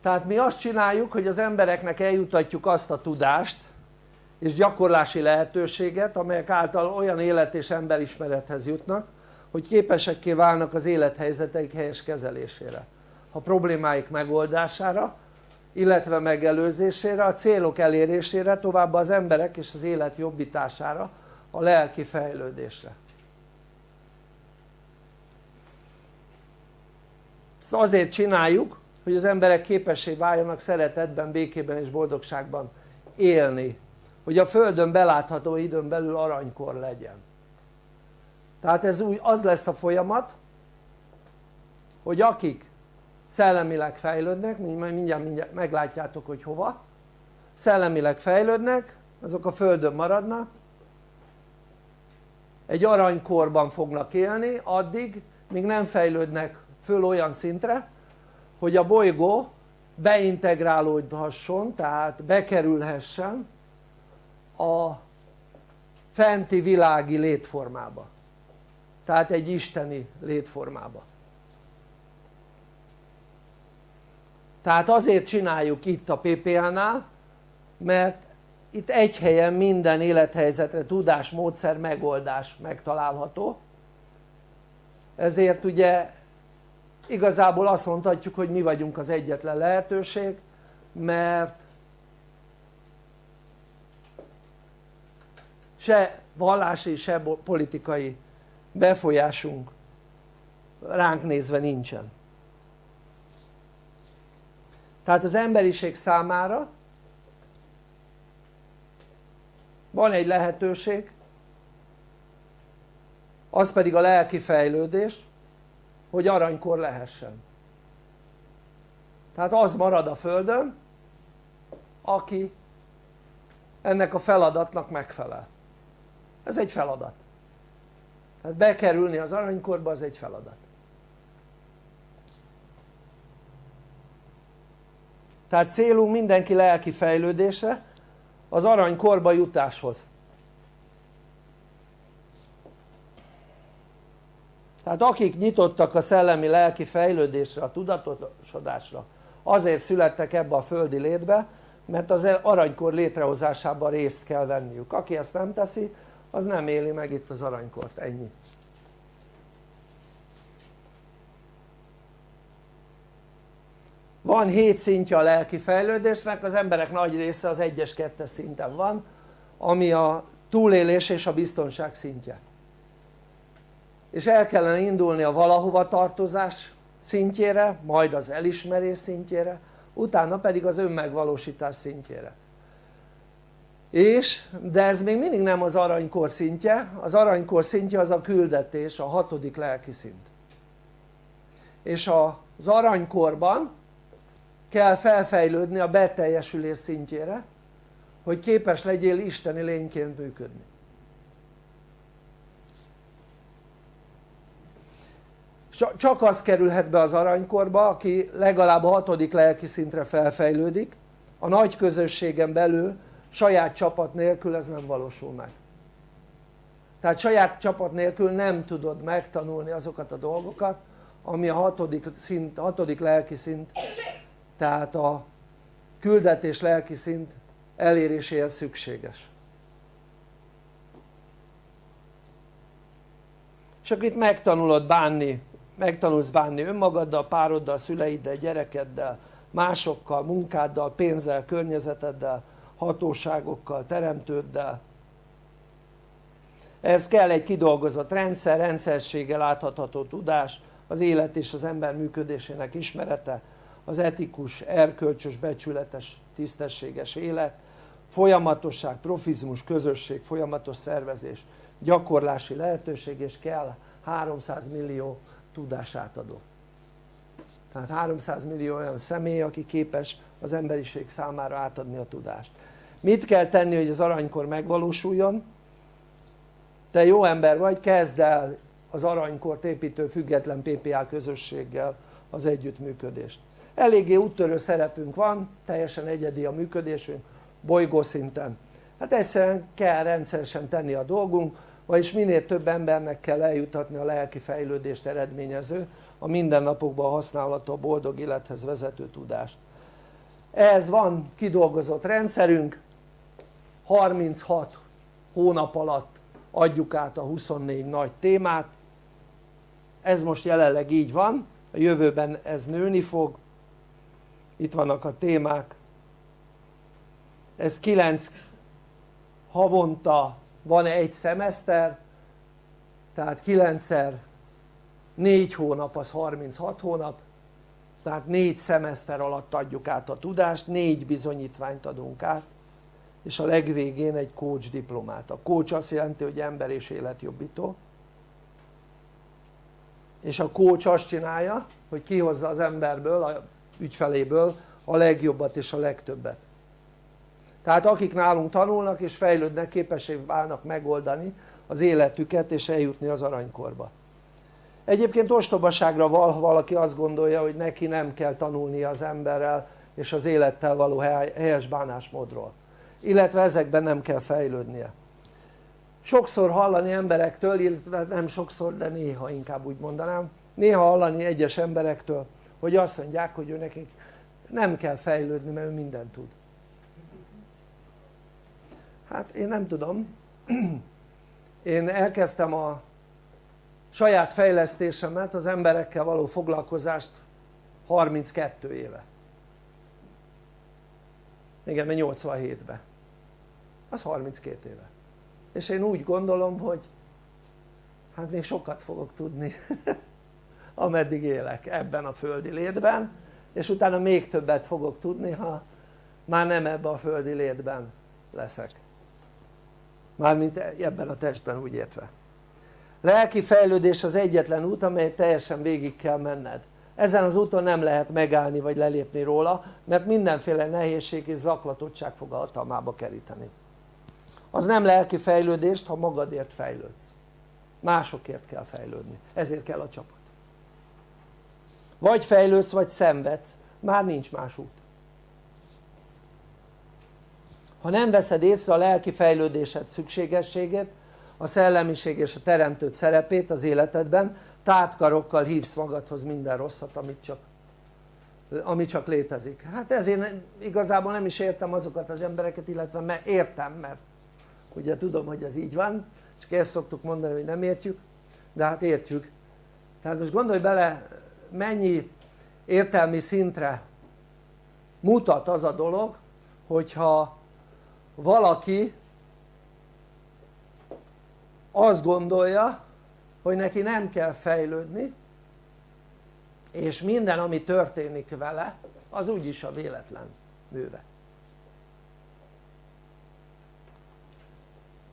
tehát mi azt csináljuk hogy az embereknek eljutatjuk azt a tudást és gyakorlási lehetőséget amelyek által olyan élet és emberismerethez jutnak hogy képesekké válnak az élethelyzeteik helyes kezelésére a problémáik megoldására illetve megelőzésére, a célok elérésére, továbbá az emberek és az élet jobbítására, a lelki fejlődésre. ezt azért csináljuk hogy az emberek képessé váljanak szeretetben, békében és boldogságban élni. Hogy a földön belátható időn belül aranykor legyen. Tehát ez úgy az lesz a folyamat hogy akik szellemileg fejlődnek, mindjárt, mindjárt meglátjátok hogy hova szellemileg fejlődnek azok a földön maradnak egy aranykorban fognak élni addig míg nem fejlődnek föl olyan szintre hogy a bolygó beintegrálódhasson tehát bekerülhessen a fenti világi létformába. Tehát egy isteni létformába. Tehát azért csináljuk itt a PPA-nál mert itt egy helyen minden élethelyzetre tudás, módszer, megoldás megtalálható. Ezért ugye igazából azt mondhatjuk hogy mi vagyunk az egyetlen lehetőség mert se vallási se politikai befolyásunk ránk nézve nincsen. Tehát az emberiség számára van egy lehetőség az pedig a lelki fejlődés hogy aranykor lehessen. Tehát az marad a földön aki ennek a feladatnak megfelel. Ez egy feladat. Tehát bekerülni az aranykorba az egy feladat. Tehát célunk mindenki lelki fejlődése az aranykorba jutáshoz tehát akik nyitottak a szellemi lelki fejlődésre, a tudatosodásra azért születtek ebbe a földi létbe mert az aranykor létrehozásában részt kell venniük, aki ezt nem teszi az nem éli meg itt az aranykort, ennyi. Van 7 szintje a lelki fejlődésnek, az emberek nagy része az 1-es, 2-es szinten van ami a túlélés és a biztonság szintje és el kellene indulni a valahova tartozás szintjére, majd az elismerés szintjére, utána pedig az önmegvalósítás szintjére. És de ez még mindig nem az aranykor szintje, az aranykor szintje az a küldetés, a hatodik lelki szint. És az aranykorban kell felfejlődni a beteljesülés szintjére hogy képes legyél isteni lényként működni csak az kerülhet be az aranykorba aki legalább a hatodik lelki szintre felfejlődik. A nagy közösségen belül saját csapat nélkül ez nem valósul meg. Tehát saját csapat nélkül nem tudod megtanulni azokat a dolgokat ami a hatodik, szint, hatodik lelki szint tehát a küldetés lelki szint eléréséhez szükséges. Csak itt megtanulod bánni megtanulsz bánni önmagaddal, pároddal, szüleiddel, gyerekeddel, másokkal, munkáddal, pénzzel, környezeteddel, hatóságokkal, teremtőddel. Ez kell egy kidolgozott rendszer, rendszerséggel látható tudás, az élet és az ember működésének ismerete, az etikus, erkölcsös, becsületes, tisztességes élet, folyamatosság, profizmus, közösség, folyamatos szervezés, gyakorlási lehetőség és kell 300 millió tudásátadó tehát 300 millió olyan személy aki képes az emberiség számára átadni a tudást. Mit kell tenni hogy az aranykor megvalósuljon? te jó ember vagy kezd el az aranykort építő független PPA közösséggel az együttműködést. Eléggé úttörő szerepünk van, teljesen egyedi a működésünk bolygószinten hát egyszerűen kell rendszeresen tenni a dolgunk vagyis minél több embernek kell eljutatni a lelki fejlődést eredményező a mindennapokban használható boldog élethez vezető tudást. Ehhez van kidolgozott rendszerünk 36 hónap alatt adjuk át a 24 nagy témát. Ez most jelenleg így van a jövőben ez nőni fog. Itt vannak a témák. Ez 9 havonta van egy szemeszter? Tehát 9-szer 4 hónap az 36 hónap. Tehát 4 szemeszter alatt adjuk át a tudást, 4 bizonyítványt adunk át és a legvégén egy coach diplomát, a coach azt jelenti hogy ember és életjobbító. És a coach azt csinálja hogy kihozza az emberből, a ügyfeléből a legjobbat és a legtöbbet tehát akik nálunk tanulnak és fejlődnek képessé válnak megoldani az életüket és eljutni az aranykorba. Egyébként ostobaságra val, ha valaki azt gondolja hogy neki nem kell tanulnia az emberrel és az élettel való helyes bánásmódról. Illetve ezekben nem kell fejlődnie. Sokszor hallani emberektől, illetve nem sokszor de néha inkább úgy mondanám néha hallani egyes emberektől hogy azt mondják hogy ő nekik nem kell fejlődni mert ő mindent tud hát én nem tudom. Én elkezdtem a saját fejlesztésemet az emberekkel való foglalkozást 32 éve. Igen mert 87-ben az 32 éve. És én úgy gondolom hogy hát még sokat fogok tudni ameddig élek ebben a földi létben és utána még többet fogok tudni ha már nem ebben a földi létben leszek mármint ebben a testben úgy értve. Lelki fejlődés az egyetlen út amelyet teljesen végig kell menned. Ezen az úton nem lehet megállni vagy lelépni róla mert mindenféle nehézség és zaklatottság fog a hatalmába keríteni. Az nem lelki fejlődést ha magadért fejlődsz. Másokért kell fejlődni, ezért kell a csapat. Vagy fejlődsz vagy szenvedsz, már nincs más út ha nem veszed észre a lelki fejlődésed szükségességét a szellemiség és a teremtőt szerepét az életedben tátkarokkal hívsz magadhoz minden rosszat amit csak ami csak létezik. Hát ezért igazából nem is értem azokat az embereket illetve mert értem mert ugye tudom hogy ez így van csak ezt szoktuk mondani hogy nem értjük de hát értjük. Tehát most gondolj bele mennyi értelmi szintre mutat az a dolog hogyha valaki azt gondolja hogy neki nem kell fejlődni és minden ami történik vele az úgyis a véletlen műve.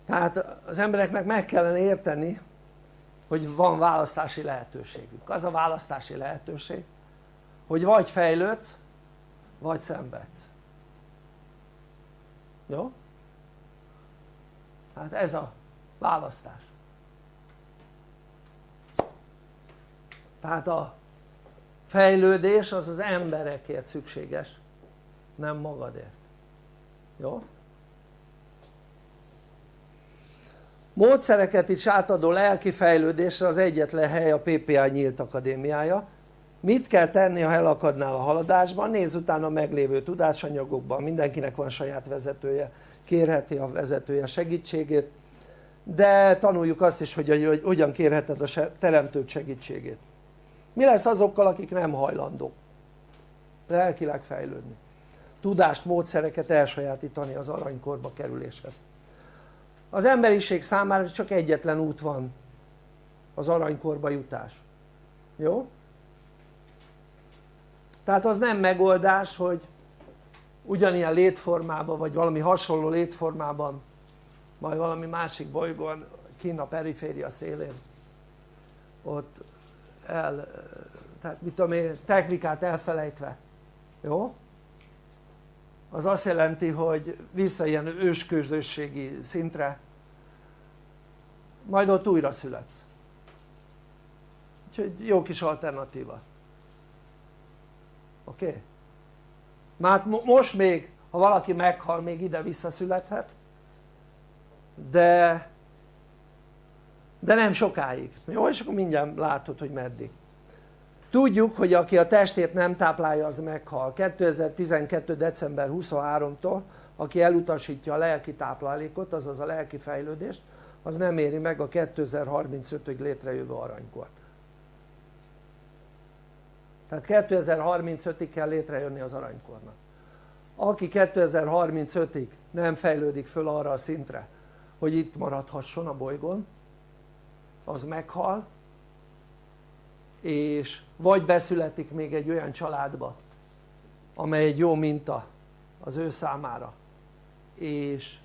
Tehát az embereknek meg kellene érteni hogy van választási lehetőségük. Az a választási lehetőség hogy vagy fejlődsz vagy szenvedsz jó? hát ez a választás tehát a fejlődés az az emberekért szükséges nem magadért jó? módszereket is átadó lelki fejlődésre az egyetlen hely a PPA nyílt akadémiája mit kell tenni ha elakadnál a haladásban? nézz utána a meglévő tudásanyagokban, mindenkinek van saját vezetője. Kérheti a vezetője segítségét. De tanuljuk azt is hogy, hogy hogyan kérheted a teremtőt segítségét. Mi lesz azokkal akik nem hajlandók? Lelkileg fejlődni. Tudást, módszereket elsajátítani az aranykorba kerüléshez. Az emberiség számára csak egyetlen út van. Az aranykorba jutás. Jó? Tehát az nem megoldás hogy ugyanilyen létformában vagy valami hasonló létformában majd valami másik bolygón kinn a periféria szélén ott el, tehát mit tudom én, technikát elfelejtve, jó? az azt jelenti hogy vissza ilyen ősközösségi szintre majd ott újra születsz úgyhogy jó kis alternatíva oké? Okay? már most még ha valaki meghal még ide visszaszülethet de de nem sokáig, jó? és akkor mindjárt látod hogy meddig tudjuk hogy aki a testét nem táplálja az meghal 2012. december 23-tól aki elutasítja a lelki táplálékot azaz a lelki fejlődést az nem éri meg a 2035-ig létrejövő aranykort tehát 2035-ig kell létrejönni az aranykornak. Aki 2035-ig nem fejlődik föl arra a szintre hogy itt maradhasson a bolygón az meghal és vagy beszületik még egy olyan családba amely egy jó minta az ő számára. És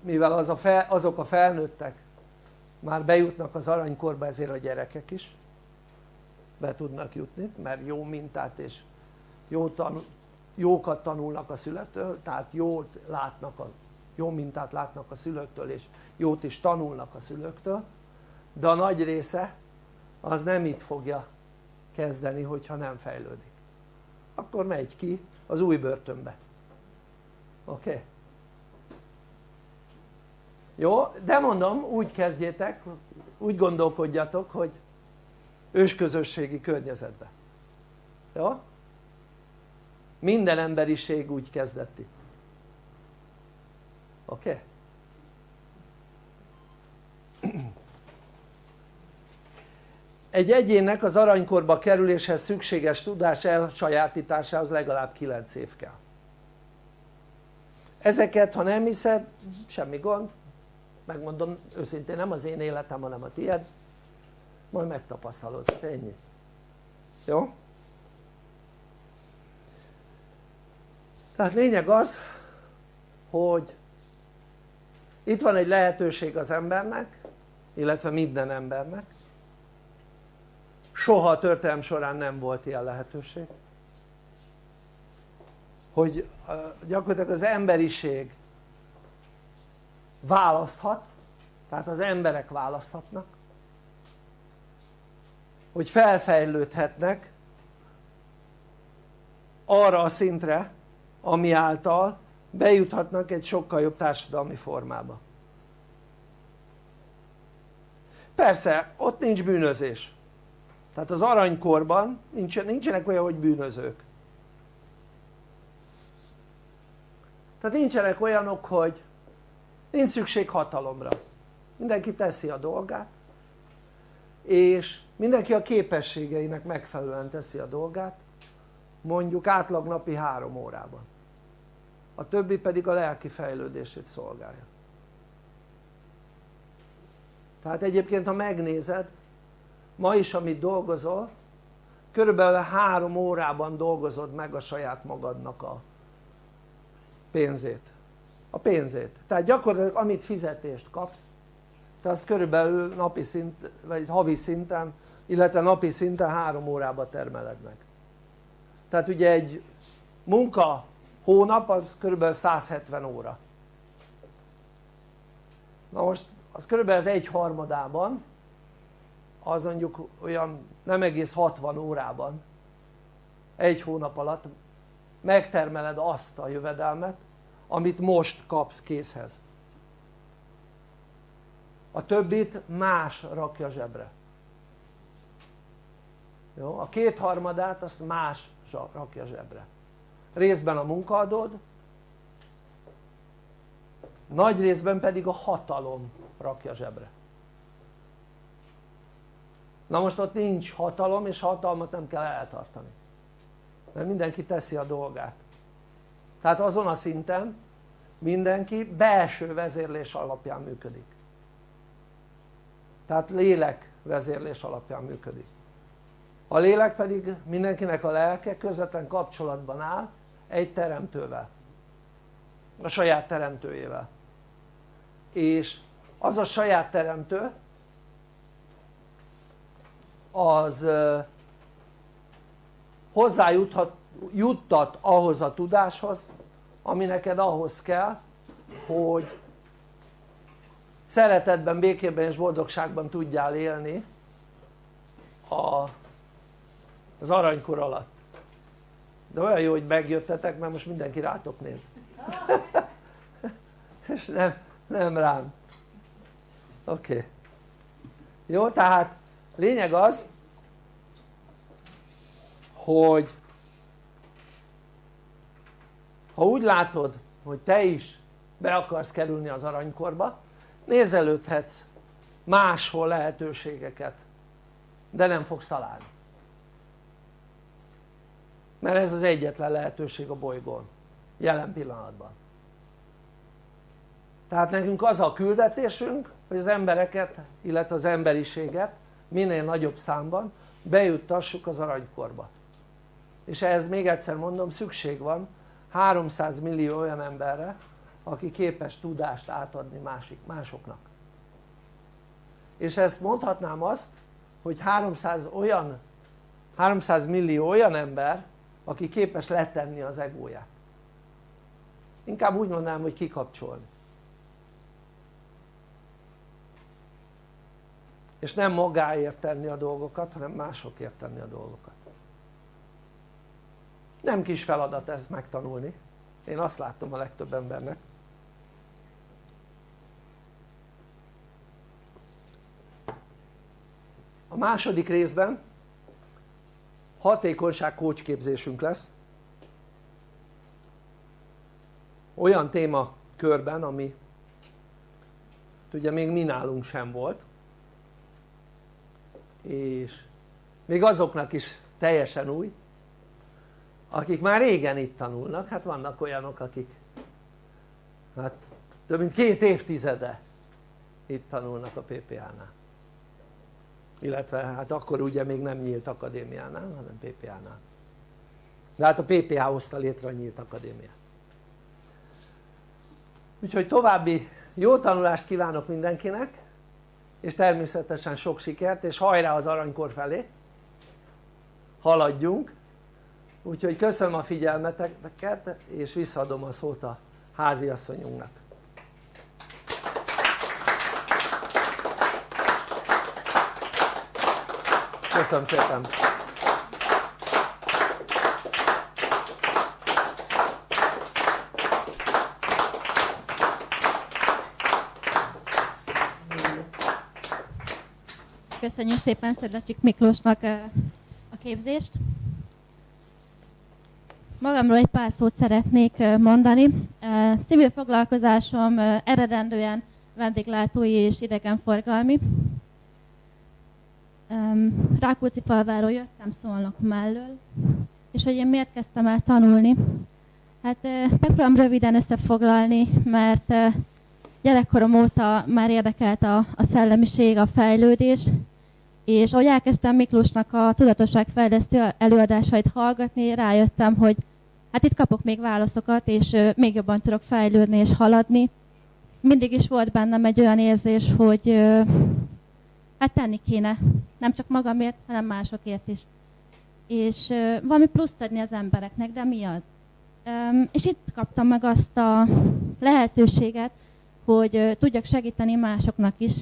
mivel az a fel, azok a felnőttek már bejutnak az aranykorba ezért a gyerekek is be tudnak jutni mert jó mintát és jó tanul, jókat tanulnak a szülőtől tehát jót látnak a, jó mintát látnak a szülőktől és jót is tanulnak a szülőktől de a nagy része az nem itt fogja kezdeni hogyha nem fejlődik akkor megy ki az új börtönbe oké? Okay? jó? de mondom úgy kezdjétek úgy gondolkodjatok hogy ősközösségi környezetbe jó? minden emberiség úgy kezdett itt oké? Okay? egy egyénnek az aranykorba kerüléshez szükséges tudás elsajátításához legalább 9 év kell ezeket ha nem hiszed semmi gond megmondom őszintén nem az én életem hanem a tied majd megtapasztalod, ennyi. Jó? tehát lényeg az hogy itt van egy lehetőség az embernek illetve minden embernek. Soha a történelm során nem volt ilyen lehetőség. Hogy gyakorlatilag az emberiség választhat tehát az emberek választhatnak hogy felfejlődhetnek arra a szintre ami által bejuthatnak egy sokkal jobb társadalmi formába. Persze ott nincs bűnözés. Tehát az aranykorban nincsenek olyan hogy bűnözők. Tehát nincsenek olyanok hogy nincs szükség hatalomra. Mindenki teszi a dolgát és mindenki a képességeinek megfelelően teszi a dolgát mondjuk átlag napi három órában. A többi pedig a lelki fejlődését szolgálja. Tehát egyébként ha megnézed ma is amit dolgozol körülbelül három órában dolgozod meg a saját magadnak a pénzét. A pénzét, tehát gyakorlatilag amit fizetést kapsz te azt körülbelül napi szint, vagy havi szinten illetve napi szinten három órába termeled meg. Tehát ugye egy munka hónap az körülbelül 170 óra. Na most az körülbelül az egy harmadában az mondjuk olyan nem egész 60 órában egy hónap alatt megtermeled azt a jövedelmet amit most kapsz készhez. A többit más rakja zsebre jó? a kétharmadát azt más rakja zsebre. Részben a munkaadód nagy részben pedig a hatalom rakja zsebre. Na most ott nincs hatalom és hatalmat nem kell eltartani. Mert mindenki teszi a dolgát. Tehát azon a szinten mindenki belső vezérlés alapján működik. Tehát lélek vezérlés alapján működik a lélek pedig mindenkinek a lelke közvetlen kapcsolatban áll egy teremtővel. A saját teremtőjével. És az a saját teremtő az hozzájuttat ahhoz a tudáshoz ami neked ahhoz kell hogy szeretetben, békében és boldogságban tudjál élni a, az aranykor alatt. De olyan jó hogy megjöttetek mert most mindenki rátok néz. És nem, nem rám. Oké. Okay. jó tehát lényeg az hogy ha úgy látod hogy te is be akarsz kerülni az aranykorba nézelődhetsz máshol lehetőségeket de nem fogsz találni mert ez az egyetlen lehetőség a bolygón jelen pillanatban. Tehát nekünk az a küldetésünk hogy az embereket illetve az emberiséget minél nagyobb számban bejuttassuk az aranykorba. És ehhez még egyszer mondom szükség van 300 millió olyan emberre aki képes tudást átadni másik, másoknak. És ezt mondhatnám azt hogy 300 olyan 300 millió olyan ember aki képes letenni az egóját. Inkább úgy mondanám hogy kikapcsolni. És nem magáért tenni a dolgokat hanem másokért tenni a dolgokat. Nem kis feladat ezt megtanulni. Én azt látom a legtöbb embernek. A második részben hatékonyság kócsképzésünk lesz. Olyan témakörben ami ugye még mi nálunk sem volt. És még azoknak is teljesen új akik már régen itt tanulnak, hát vannak olyanok akik hát több mint két évtizede itt tanulnak a PPA-nál illetve hát akkor ugye még nem nyílt akadémiánál hanem PPA-nál de hát a PPA hozta létre a nyílt akadémiát. Úgyhogy további jó tanulást kívánok mindenkinek és természetesen sok sikert és hajrá az aranykor felé. Haladjunk. Úgyhogy köszönöm a figyelmeteket és visszaadom a szót a háziasszonyunknak köszönöm szépen Köszönjük szépen Szedlecsik Miklósnak a képzést. Magamról egy pár szót szeretnék mondani. Civil foglalkozásom eredendően vendéglátói és idegenforgalmi. Rákóczi falváról jöttem Szolnok mellől, és hogy én miért kezdtem el tanulni. Hát megpróbálom röviden összefoglalni, mert gyerekkorom óta már érdekelt a, a szellemiség, a fejlődés, és ahogy elkezdtem Miklósnak a tudatosságfejlesztő előadásait hallgatni, rájöttem, hogy hát itt kapok még válaszokat, és még jobban tudok fejlődni és haladni. Mindig is volt bennem egy olyan érzés, hogy hát tenni kéne, nem csak magamért, hanem másokért is. És valami pluszt adni az embereknek, de mi az? És itt kaptam meg azt a lehetőséget, hogy tudjak segíteni másoknak is,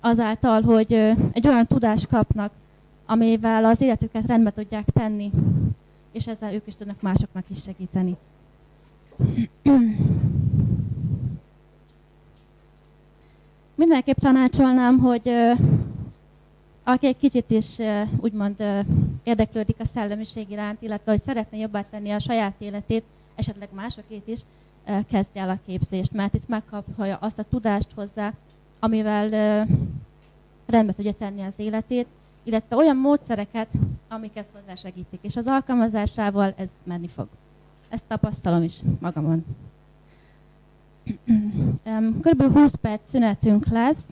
azáltal, hogy egy olyan tudást kapnak, amivel az életüket rendbe tudják tenni, és ezzel ők is tudnak másoknak is segíteni. Mindenképp tanácsolnám, hogy aki egy kicsit is úgymond érdeklődik a szellemiség iránt, illetve hogy szeretne jobbá tenni a saját életét, esetleg másokét is, kezdje el a képzést, mert itt megkapja azt a tudást hozzá, amivel rendbe tudja tenni az életét, illetve olyan módszereket, amik ezt hozzásegítik. És az alkalmazásával ez menni fog. Ezt tapasztalom is magamon. Körülbelül 20 perc szünetünk lesz,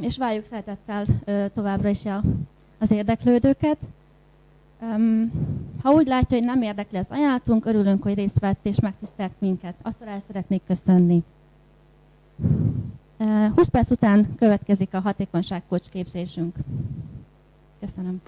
és várjuk szeretettel továbbra is az érdeklődőket. Ha úgy látja, hogy nem érdekli az ajánlatunk, örülünk, hogy részt vett és megtisztelt minket. Attól el szeretnék köszönni. 20 perc után következik a hatékonyságkocs képzésünk. Köszönöm.